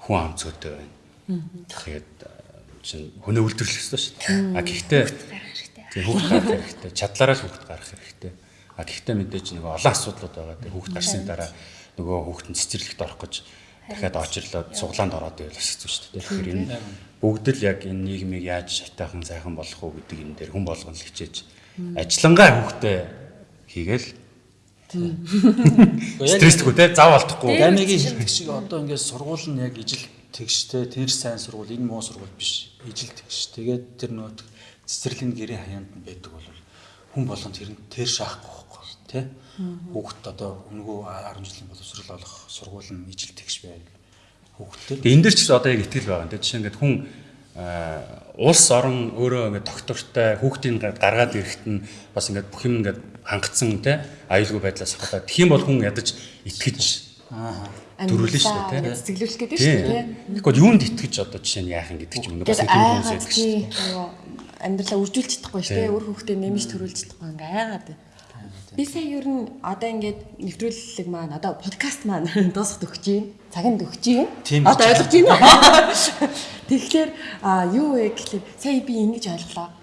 хүн ам цөөтэй байна. Тэгээд чинь хөнөө үлдэрлэх ёстой шүү дээ. А гэхдээ тийм хүүхд гарах хэрэгтэй. Чадлаараа л хүүхд гарах хэрэгтэй. А гэхдээ мэдээж нэг олон асуудлууд байгаа. Тэгээ хүүхд гарсны дараа нөгөө хүүхдэн цэцэрлэгт орох гэж дахиад очирлоод суглаанд ороод байвал бас хэцүү шүү дээ. Тэгэхээр энэ бүгд л яг энэ нийгмийг яаж шатаахан сайхан болгох уу гэдэг энэ дээр хүн болгон л хичээж ажиллангаа хүүхдээ хийгээл стрессгүй те зав алдахгүй. Гамигийн хэлэх шиг одоо ингээд сургууль нь яг ижил тэгштэй тэр сайн сургууль энэ муу сургууль биш. Ижил тэгш. Тэгээд тэр нөт цэцэрлэгийн гэрээ хаяанд нь байдаг бол хүн болгонд тэр нь тэр шаахгүй байхгүй тий. Хүүхэд одоо өнгөө 10 жилийн боловсрол олох сургууль нь ижил тэгш байв. Тэгээ энэ дэр ч одоо яг итгэл байгаа. Тэгээ жишээ ингээд хүн аа, улс орон өөрөө ингээд доктортой хүүхдийн га- гаргаад ирэхэд нь бас ингээд бүх юм ингээд хангацсан те аюулгүй байдлаас хадаа. Тэгэх юм бол хүн ядаж итгэж дөрвөлнө шүү дээ те. Цэцэглүүлэх гэдэг шүү дээ. Тэгэхгүй юунд итгэж одоо жишээ нь яах юм гэдэг ч юм уу бас тийм хүмүүс байдаг шүү. нөгөө амьдралаа үржүүлж чадахгүй шүү дээ. Өөр хүүхдээ нэмж төрүүлж чадахгүй ингээ айгаад. Би сая ер нь одоо ингээд нэвтрүүлэг маань одоо подкаст маань дуусахад өгч юм. Цагинд өгч юм. Одоо ойлгож байна уу? Тэгэхээр юу вэ гэхэлээ сая би ингэж ойлголоо.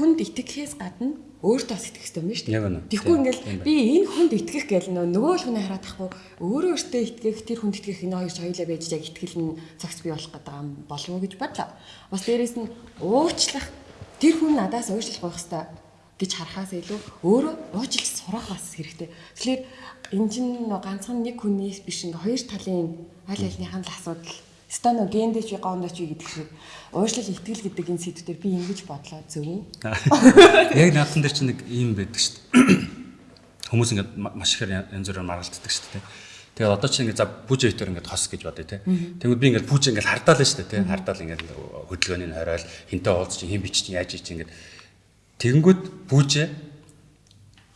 Хүнд итгэхээс гадна өөртөө бас итгэх хэрэгтэй юм шүү дээ. Тэгэхгүй ингээл би энэ хүнд итгэх гэл нөгөө л хүнээ хараад тахгүй өөрөө өөртөө итгэх тэр хүнд итгэх энэ хоёр хоёулаа байж яг итгэл нь цагт бий болох гэдэг юм болов уу гэж бодлоо. Бас дээрэс нь уучлах тэр хүн надаас уучлах байх хэвээр гэж харахаас илүү өөрөө уучлж сурах бас хэрэгтэй. Тэгэхээр энэ чинь ганцхан нэг хүнээс биш ингээ хоёр талын аль альнийхэн л асуудал Стано гендэж би гондоч би гэдэг шиг уушлал итгэл гэдэг энэ сэдвээр би ингэж бодлоо зөв үү? Яг наадхан дээр чинь нэг юм байдаг шүү дээ. Хүмүүс ингээд ма- маш ихээр янз бүрээр маргалддаг шүү дээ. Тэгээд одоо чинь ингээд за бүжэ хитэр ингээд хос гэж бодъё те. Тэгвэл би ингээд бүжэ ингээд хардаал шүү дээ те. Хардаал ингээд хөдөлгөөний нь хориол хинтээ уулз чинь хин бич чинь яаж ич ингээд тэгэнгүүт бүжэ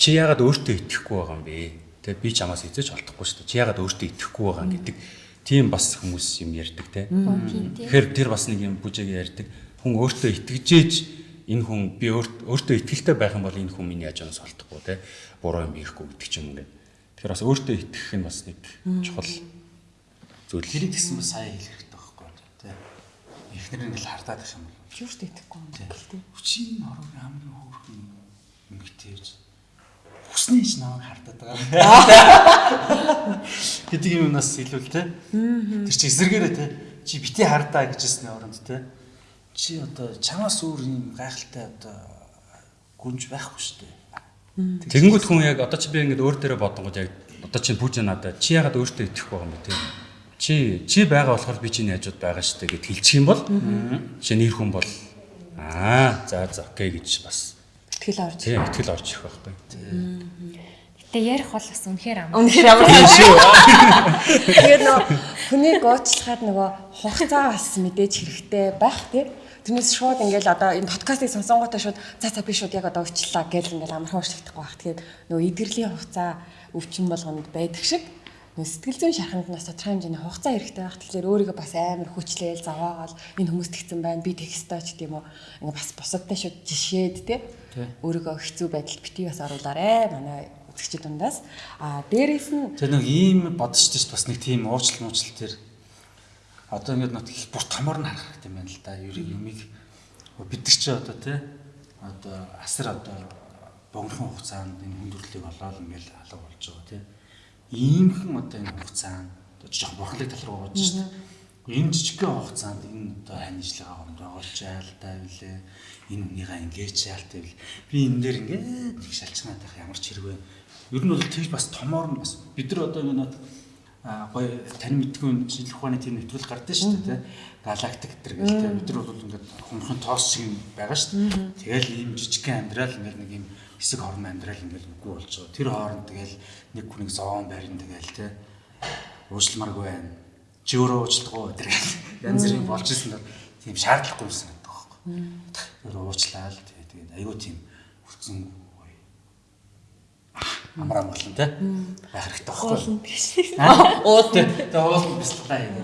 чи яагаад өөртөө итгэхгүй байгаа юм бэ? Тэ би чамаас эзэж олдохгүй шүү дээ. Чи яагаад өөртөө итгэхгүй байгаа юм гэдэг тийм бас хүмүүс юм ярьдаг те. Тэгэхээр тэр бас нэг юм бүжээг ярьдаг. Хүн өөртөө итгэжээж энэ хүн би өөрт- өөртөө итгэлтэй байх юм бол энэ хүн миний яжаас олдохгүй те. Буруу юм хийхгүй гэдэг ч юм ингээд. Тэгэхээр бас өөртөө итгэх нь бас нэг чухал зүйл. хэрэг гэсэн бас сайн хэлэх хэрэгтэй байхгүй тий. Эхнэр ингээл хардаад их юм бол Юурт итгэхгүй юм бэ гэлтэй. хүчийн орог хамгийн хөөрхөн ингэтэйж хүснээ ч намайг хардаад байгаа. Гэдэг юм нас илүү л те. Тэр чи эсэргээрээ те. Чи бити хардаа гэжсэний оронд те. Чи одоо чамаас өөр юм гайхалтай одоо гүнж байхгүй шүү дээ. Тэгэнгүүт хүн яг одоо чи би ингээд өөр дээрээ бодонгод яг одоо чи пүүж надад чи ягаад өөртөө итгэхгүй байгаа юм бэ те? Чи чи байгаа болохоор би чиний хажууд байгаа шүү дээ гэд хэлчих юм бол чи нэр хүн бол аа за за окей гэж бас Тэгэл орж. тийм ихтгэл орж ирэх байхгүй. Гэтэ ярих бол бас үнэхээр ам. Үнэхээр ямар Тэгээд нөгөө хүнийг уучлахад нөгөө хугацаа бас мэдээж хэрэгтэй байх тий. Тэрнээс шууд ингээл одоо энэ подкастыг сонсонготой шууд за за би шууд яг одоо уучлаа гэл ингээл амархан уучлахдаггүй байх. Тэгээд нөгөө эдгэрлийн хугацаа өвчин болгонд байдаг шиг сэтгэл зүйн шарханд нас тодорхой хэмжээний хугацаа хэрэгтэй байх. Тэгэхээр өөрийгөө бас амар хүчлээл заваагаал энэ хүмүүс тэгсэн байна. Би тэгстэй ч гэдэм үү. Ингээ бас бусадтай шууд жишээд тий. Өөрийгөө хэцүү байдалд битгий бас оруулаарэ. Манай үзэгчид дундаас. А дээрээс нь Тэр нэг ийм бодож чинь бас нэг тийм уучлал муучлал тэр одоо ингээд нот их бүр томор нь харах хэрэгтэй юм байна л да. Юу юмыг бид нар чи одоо тий одоо асар одоо богинохон хугацаанд энэ хүндрэлийг олоод ингээд алга болж байгаа тий. Иймхэн одоо энэ хугацаанд одоо жоохон бурхлыг тал руу бодож шүү дээ. Энэ жижигхэн хугацаанд энэ одоо ханижлага хонд оголж яалтай билээ. Энэ хүнийгээ ингэж яалтай бил. Би энэ дээр ингээд нэг шалчнаад байх ямар ч хэрэг вэ. Ер нь бол тэгж бас томоор нь бас бид нар одоо ингээд гоё тань мэдгүй шинжлэх ухааны тийм нэвтрүүл гардаг шүү дээ тий. Галактик гэтэр гэл тий. Бид нар бол ингээд хумхан тоос шиг байгаа шүү дээ. Тэгэл ийм жижигхэн амьдрал ингээд нэг ийм хэсэг хорон амьдрал ингээд үгүй болж байгаа. Тэр хооронд тэгэл нэг хүнийг зовоон байрн тэгэл тий. Уучлмаргүй байна. Чи өөрөө уучлахгүй тэр янз бүрийн болж исэн дор тийм шаардлагагүй юмсан гэдэг байхгүй. Тэр уучлаа л. Тэгээд айгүй тийм хүлцэн амар амгалан тий байх хэрэгтэй байхгүй. Уул тэгээ уул бяцлаа юм.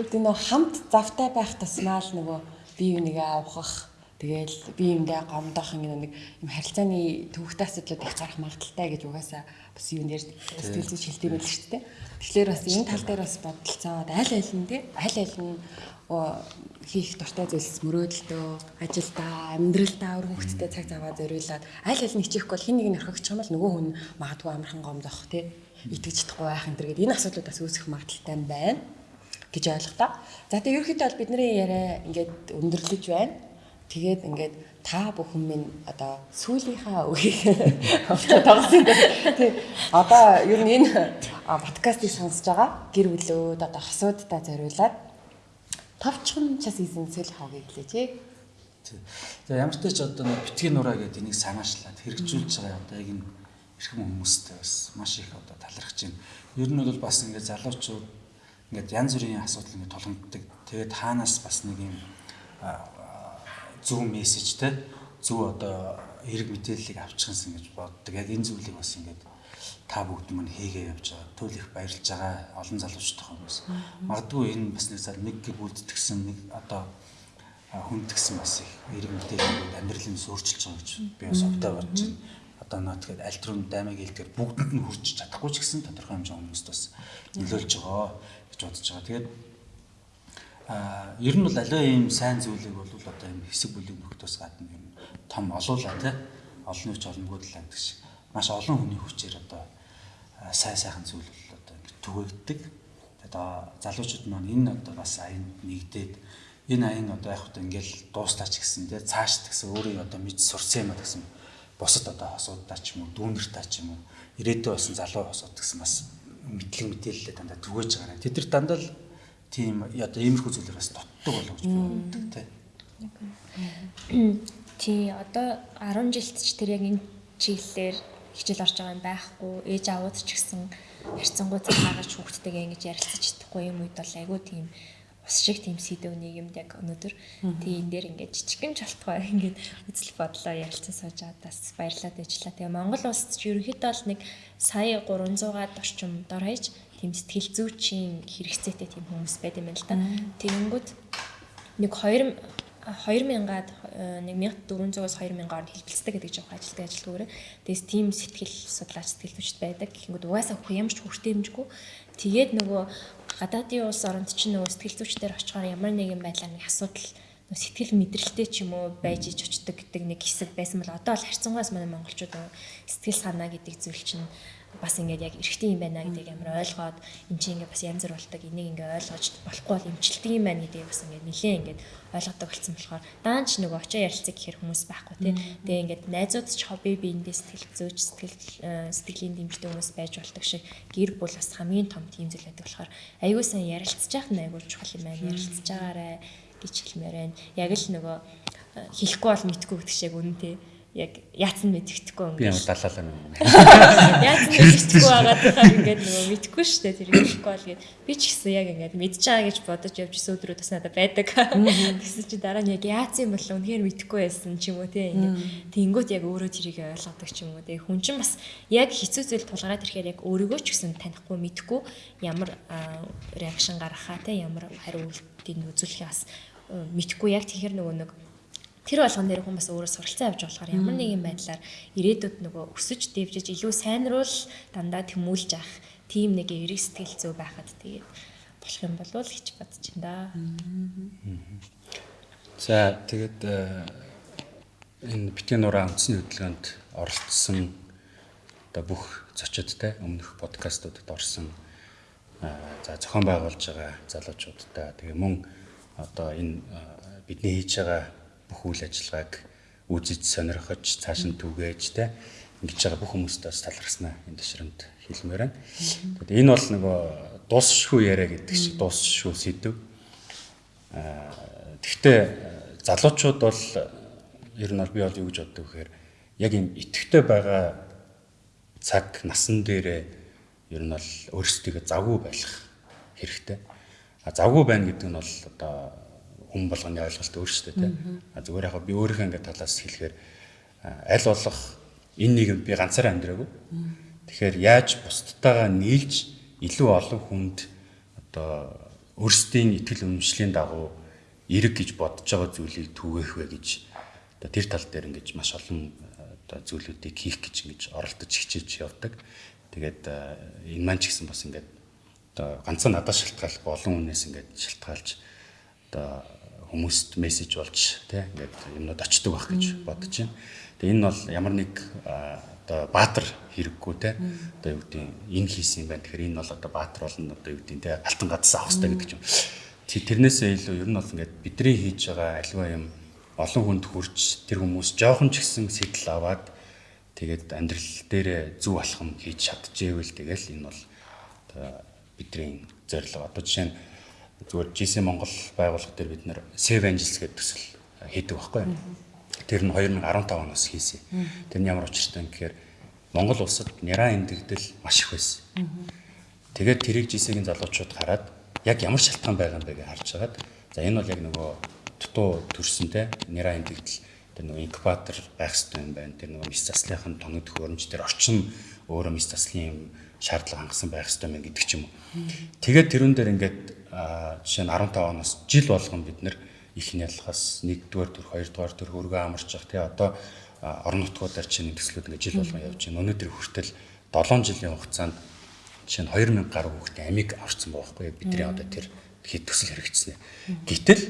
Тэгээд нөө хамт завтай байх тусмаа л нөгөө бие бинийгээ авахах Тэгэл би юмдаа гомдох нэг юм харилцааны төвхтэй асуудлууд их гарах магадaltaй гэж угаасаа бас юу нэр сэтгэл зүйч хэлдэг байл шүү дээ. Тэгэхээр бас энэ тал дээр бас бодолцоод аль аль нь тий аль аль нь хийх дуртай зүйлс мөрөөдөлтөө ажилдаа амьдралдаа өөр хөвгттэй цаг заваа зориулаад аль аль нь хичээхгүй бол хин нэг нь орхигч юм бол нөгөө хүн магадгүй амархан гомдох тий итгэж чадахгүй байх энэ төр гэдэг энэ асуудлууд бас үүсэх магадaltaй байна гэж ойлголоо. За тэгээ ерөөхдөө бол бидний яриа ингээд өндөрлөж байна. Тэгээд ингээд та бүхэн минь одоо сүүлийнхаа үгийг тоглосон. Тий. Одоо ер нь энэ подкастыг сонсож байгаа гэр бүлүүд одоо хосуудтай зориулаад товчхон час эзэн сэл хавгийг хэлээч. За ямар ч тач одоо битгий нураа гэдэг энийг санаачлаад хэрэгжүүлж байгаа одоо яг энэ эрхэм хүмүүстэй бас маш их одоо талархаж байна. Ер нь бол бас ингээд залуучууд ингээд янз бүрийн асуудал ингээд тулгамддаг. Тэгээд хаанаас бас нэг юм зөв мессеж те зөв одоо эрг мэдээллийг авчихсан гэж боддог. Яг энэ зүйлийг бас ингээд та бүгд мань хийгээ явж байгаа. Туйл их баярлж байгаа олон залуучтай хүмүүс. Магадгүй энэ бас нэг зал нэг гүйлдтгсэн нэг одоо хүндгсэн бас их эрг мэдээллүүд амьдралын өөрчилж байгаа гэж би бас овтой бодож байна. Одоо нөө тэгэхээр аль түрүүнд даймаг хэлдгээр бүгдэнд нь хүрч чадахгүй ч гэсэн тодорхой хэмжээ хүмүүст бас нөлөөлж байгаа гэж бодож байгаа. Тэгээд а ер нь бол аливаа ийм сайн зүйлийг бол одоо ийм хэсэг бүлэг нөхдөөс гадна юм том олуулаа тий олон хүч олонгүй талаа гэдэг шиг маш олон хүний хүчээр одоо сайн сайхан зүйл бол одоо түгээгддэг. Тэгээд залуучууд маань энэ одоо бас аянд нэгдээд энэ аян одоо яг хөтэ ингээл дуустаач гэсэн тий цааш гэсэн өөрийн одоо мэд сурсан юм а гэсэн бусад одоо хосуудаа ч юм уу дүүнэртаа ч юм уу ирээдүйн болсон залуу хосууд гэсэн бас мэдлэг мэдээлэлээ дандаа түгэж байгаа. Тэд нар дандаа л тийм одоо иймэрхүү зүйлээр бас дутдаг болов гэж би боддог тий. Тий одоо 10 жилд ч тэр яг энэ чиглэлээр хичээл орж байгаа юм байхгүй. Ээж аваад ч гэсэн харьцангуй цагаагч хүүхдтэйгээ ингэж ярилцаж чадахгүй юм үед бол айгүй тийм ус шиг тийм сэдв нийгэмд яг өнөөдөр тий энэ дээр ингээд жижигэн чалтгай ингээд үзэл бодлоо ярилцсан сууж байгаадаас баярлалаа дэжлээ. Тэгээ Монгол улсад ч ерөнхийдөө л нэг сая 300-аад орчим дор хаяж тийм сэтгэл зүйчийн хэрэгцээтэй тийм хүмүүс байд юм байна л да. Тэгэнгүүт нэг 2000 2000-аад нэг 1400-аас 2000-аар хэлбэлцдэг гэдэг жоох ажилтдаг ажилтгаараа тэгээс тийм сэтгэл судлаач сэтгэл зүйчд байдаг. Гэхингүүд угаасаа хөх ямар ч хүртэй хэмжгүй тэгээд нөгөө гадаадын улс оронд чинь нөгөө сэтгэл зүйчдэр очихоор ямар нэгэн байдлаар нэг асуудал сэтгэл мэдрэлтэй ч юм уу байж иж очдог гэдэг нэг хэсэг байсан бол одоо л харьцангуйс манай монголчууд сэтгэл санаа гэдэг зүйл чинь бас ингээд яг эрэгтэй юм байна гэдгийг амар ойлгоод эн чинь ингээд бас янз бүр болдог энийг ингээд ойлгож болохгүй бол эмчилдэг юм байна гэдгийг бас ингээд нилээ ингээд ойлгодог болсон болохоор даанч нөгөө очоо ярилцаг гэхэр хүмүүс байхгүй тий. Тэгээ ингээд найзууд ч хобби биендээ сэтгэл зөөж сэтгэл сэтгэлийн дэмждэг хүмүүс байж болдог шиг гэр бүл бас хамгийн том тийм зүйл байдаг болохоор аягүй сайн ярилцж яах нь аягүй чухал юм байна. Ярилцж байгаарэ гэж хэлмээр байна. Яг л нөгөө хэлэхгүй бол мэдгүй гэдэг шиг үнэн тий яг яатсан мэддэхгүй Би ингээд ямар далаалаа юм. яатсан мэддэхгүй байгаа тэгэхээр ингээд нөгөө мэдгүй шүү дээ тэр хэлэхгүй бол гээд. Би ч гэсэн яг ингээд мэдж байгаа гэж бодож явж исэн өдрүүд бас надад байдаг. Тэгсэн чи дараа нь яг яатсан юм бол үнэхээр мэдгүй байсан ч юм уу те ингээд тэнгүүт яг өөрөө тэрийг ойлгодог ч юм уу те. Хүн чинь бас яг хэцүү зүйл тулгараад ирэхээр яг өөрийгөө ч гэсэн танихгүй мэдгүй ямар реакшн гаргахаа те ямар хариу үйлдэл үзүүлэхээ бас мэдгүй яг тэгэхээр нөгөө нэг тэр болгон дээр хүн бас өөрөө суралцсан явж болохоор ямар нэгэн байдлаар ирээдүйд нөгөө өсөж дэвжиж илүү сайнруул дандаа тэмүүлж авах тийм нэг эрэг сэтгэл зүй байхад тэгээд болох юм болов л гэж бодож байна да. За тэгээд э, энэ битгий нураа үндэсний хөдөлгөөнд оролцсон одоо бүх зочидтой өмнөх подкастуудад орсон э, за зохион байгуулж байгаа залуучуудтай. Тэгээ мөн одоо энэ э, бидний хийж байгаа бүх үйл ажиллагааг үзэж сонирхож цааш нь түгээж те ингэж байгаа бүх хүмүүстээ бас талархснаа энэ ташрамд хэлмээр байна. Тэгээд энэ бол нөгөө дуусшгүй яриа гэдэг шиг дуусшгүй сэдв. Аа тэгвэл залуучууд бол ер нь бол би бол юу гэж боддог вэхээр яг юм итгэвтэй байгаа цаг насан дээрээ ер нь бол өөрсдөө завгүй байх хэрэгтэй. А завгүй байна гэдэг нь бол одоо хүн болгоны ойлголт өөрсдөө тийм. Зүгээр яг би өөрийнхөө ингээд талаас хэлэхээр аль болох энэ нийгэмд би ганцаараа амьдраагүй. Тэгэхээр яаж бусдтайгаа нийлж илүү олон хүнд одоо өөрсдийн итгэл үнэмшлийн дагуу эрэг гэж бодож байгаа зүйлийг түгээх вэ гэж одоо тэр тал дээр ингэж маш олон одоо зүйлүүдийг хийх гэж ингэж оролдож хичээж явдаг. Тэгээд энэ маань ч гэсэн бас ингээд одоо ганцхан надад шалтгааллахгүй олон хүнээс ингээд шалтгаалж одоо хүмүүст мессеж болж тий ингээд юмнууд очдөг байх гэж бодож байна. Тэгээ энэ бол ямар нэг одоо баатар хэрэггүй тий одоо юу гэдэг энэ хийсэн юм байна. Тэгэхээр энэ бол одоо баатар болно одоо юу гэдэг тий алтан гадаас авах хэрэгтэй гэдэг юм. Тэрнээсээ илүү ер нь бол ингээд бидний хийж байгаа альва юм олон хүнд хүрч тэр хүмүүс жоохон ч гэсэн сэтэл аваад тэгээд амьдрал дээр зөв алхам хийж чадчихэвэл тэгэл энэ бол одоо бидний зорилго. Одоо жишээ нь зүгээр GC Монгол байгууллага дээр бид нэр Save Angels гэдэг төсөл хийдэг байхгүй? Тэр нь 2015 оноос хийсэн. Тэр нь ямар учиртай гэхээр Монгол улсад няраа эндэгдэл маш их байсан. Тэгээд тэрийг GC-ийн залуучууд хараад яг ямар шалтгаан байгаа юм бэ гэж харж хагаад за энэ бол яг нөгөө дутуу төрсөнтэй няраа эндэгдэл тэр нөгөө инкубатор байх хэрэгтэй юм байна. Тэр нөгөө мис заслынхын тоног төхөөрөмж тэр орчин өөрөө мис заслын шаардлага хангасан байх хэрэгтэй юм гэдэг ч юм уу. Тэгээд тэрүүн дээр ингээд жишээ нь 15 оноос жил болгон бид нэр их нялхаас 1-р төр 2-р төр хөргөө амарч явах тий одоо орон нутгуудаар чинь төслүүд ингээд жил болгон явж байна. Өнөөдөр хүртэл 7 жилийн хугацаанд жишээ нь 2000 гаруй хүүхдээ амиг авчихсан байхгүй бидний одоо тэр хэд төсөл хэрэгжсэн. Гэтэл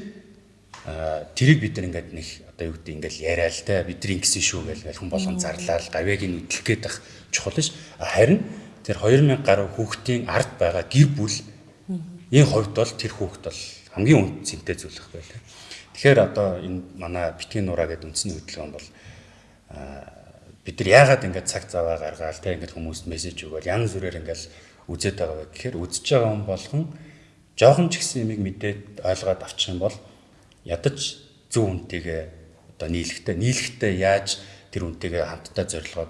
тэрийг бид нар ингээд нэг одоо юу гэдэг ингээд яриа л те бидний ингэсэн шүү гэж хүн болгон зарлаад гавьяг нь үдлэх гээд ах чухал ш. Харин тэр 2000 гаруй хүүхдийн ард байгаа гэр бүл энэ хувьд бол тэр хүүхд бол хамгийн үнд цэнтэй зүйл байхгүй лээ. Тэгэхээр одоо энэ манай битгий нураа гэдэг үндсний хөдөлгөөнд бол бид нар яагаад ингэж цаг заваа гаргаал те ингэж хүмүүст мессеж өгөөл янз бүрээр ингэж үзээд байгаа вэ гэхээр үзэж байгаа хүн болгон жоохон ч гэсэн юмыг мэдээд ойлгоод авчих юм бол ядаж зөв үнтэйгээ одоо нийлэхтэй нийлэхтэй яаж тэр үнтэйгээ хамтдаа зорилгоо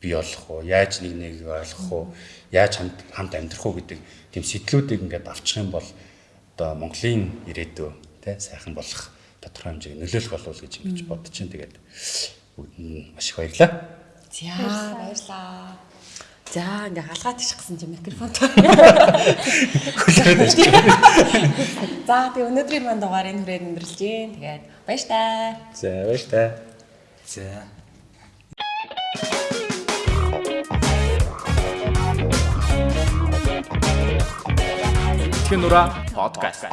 бий болох уу яаж нэг нэг ойлгох уу яаж хамт хамт амьдрах уу гэдэг тийм сэтлүүдийг ингээд авчих юм бол одоо Монголын ирээдүй тий сайхан болох тодорхой хэмжээг нөлөөлөх болов гэж ингэж бодож чинь тэгээд маш их баярлалаа. За баярлалаа. За ингээ халгаад иччихсэн чи микрофон. Хүлээгээд байж. За тэгээ өнөөдрийн манд дугаарыг хүрээд өндөрлж гин. Тэгээд баяр таа. За баяр таа. За Тэтгэн нураа подкаст.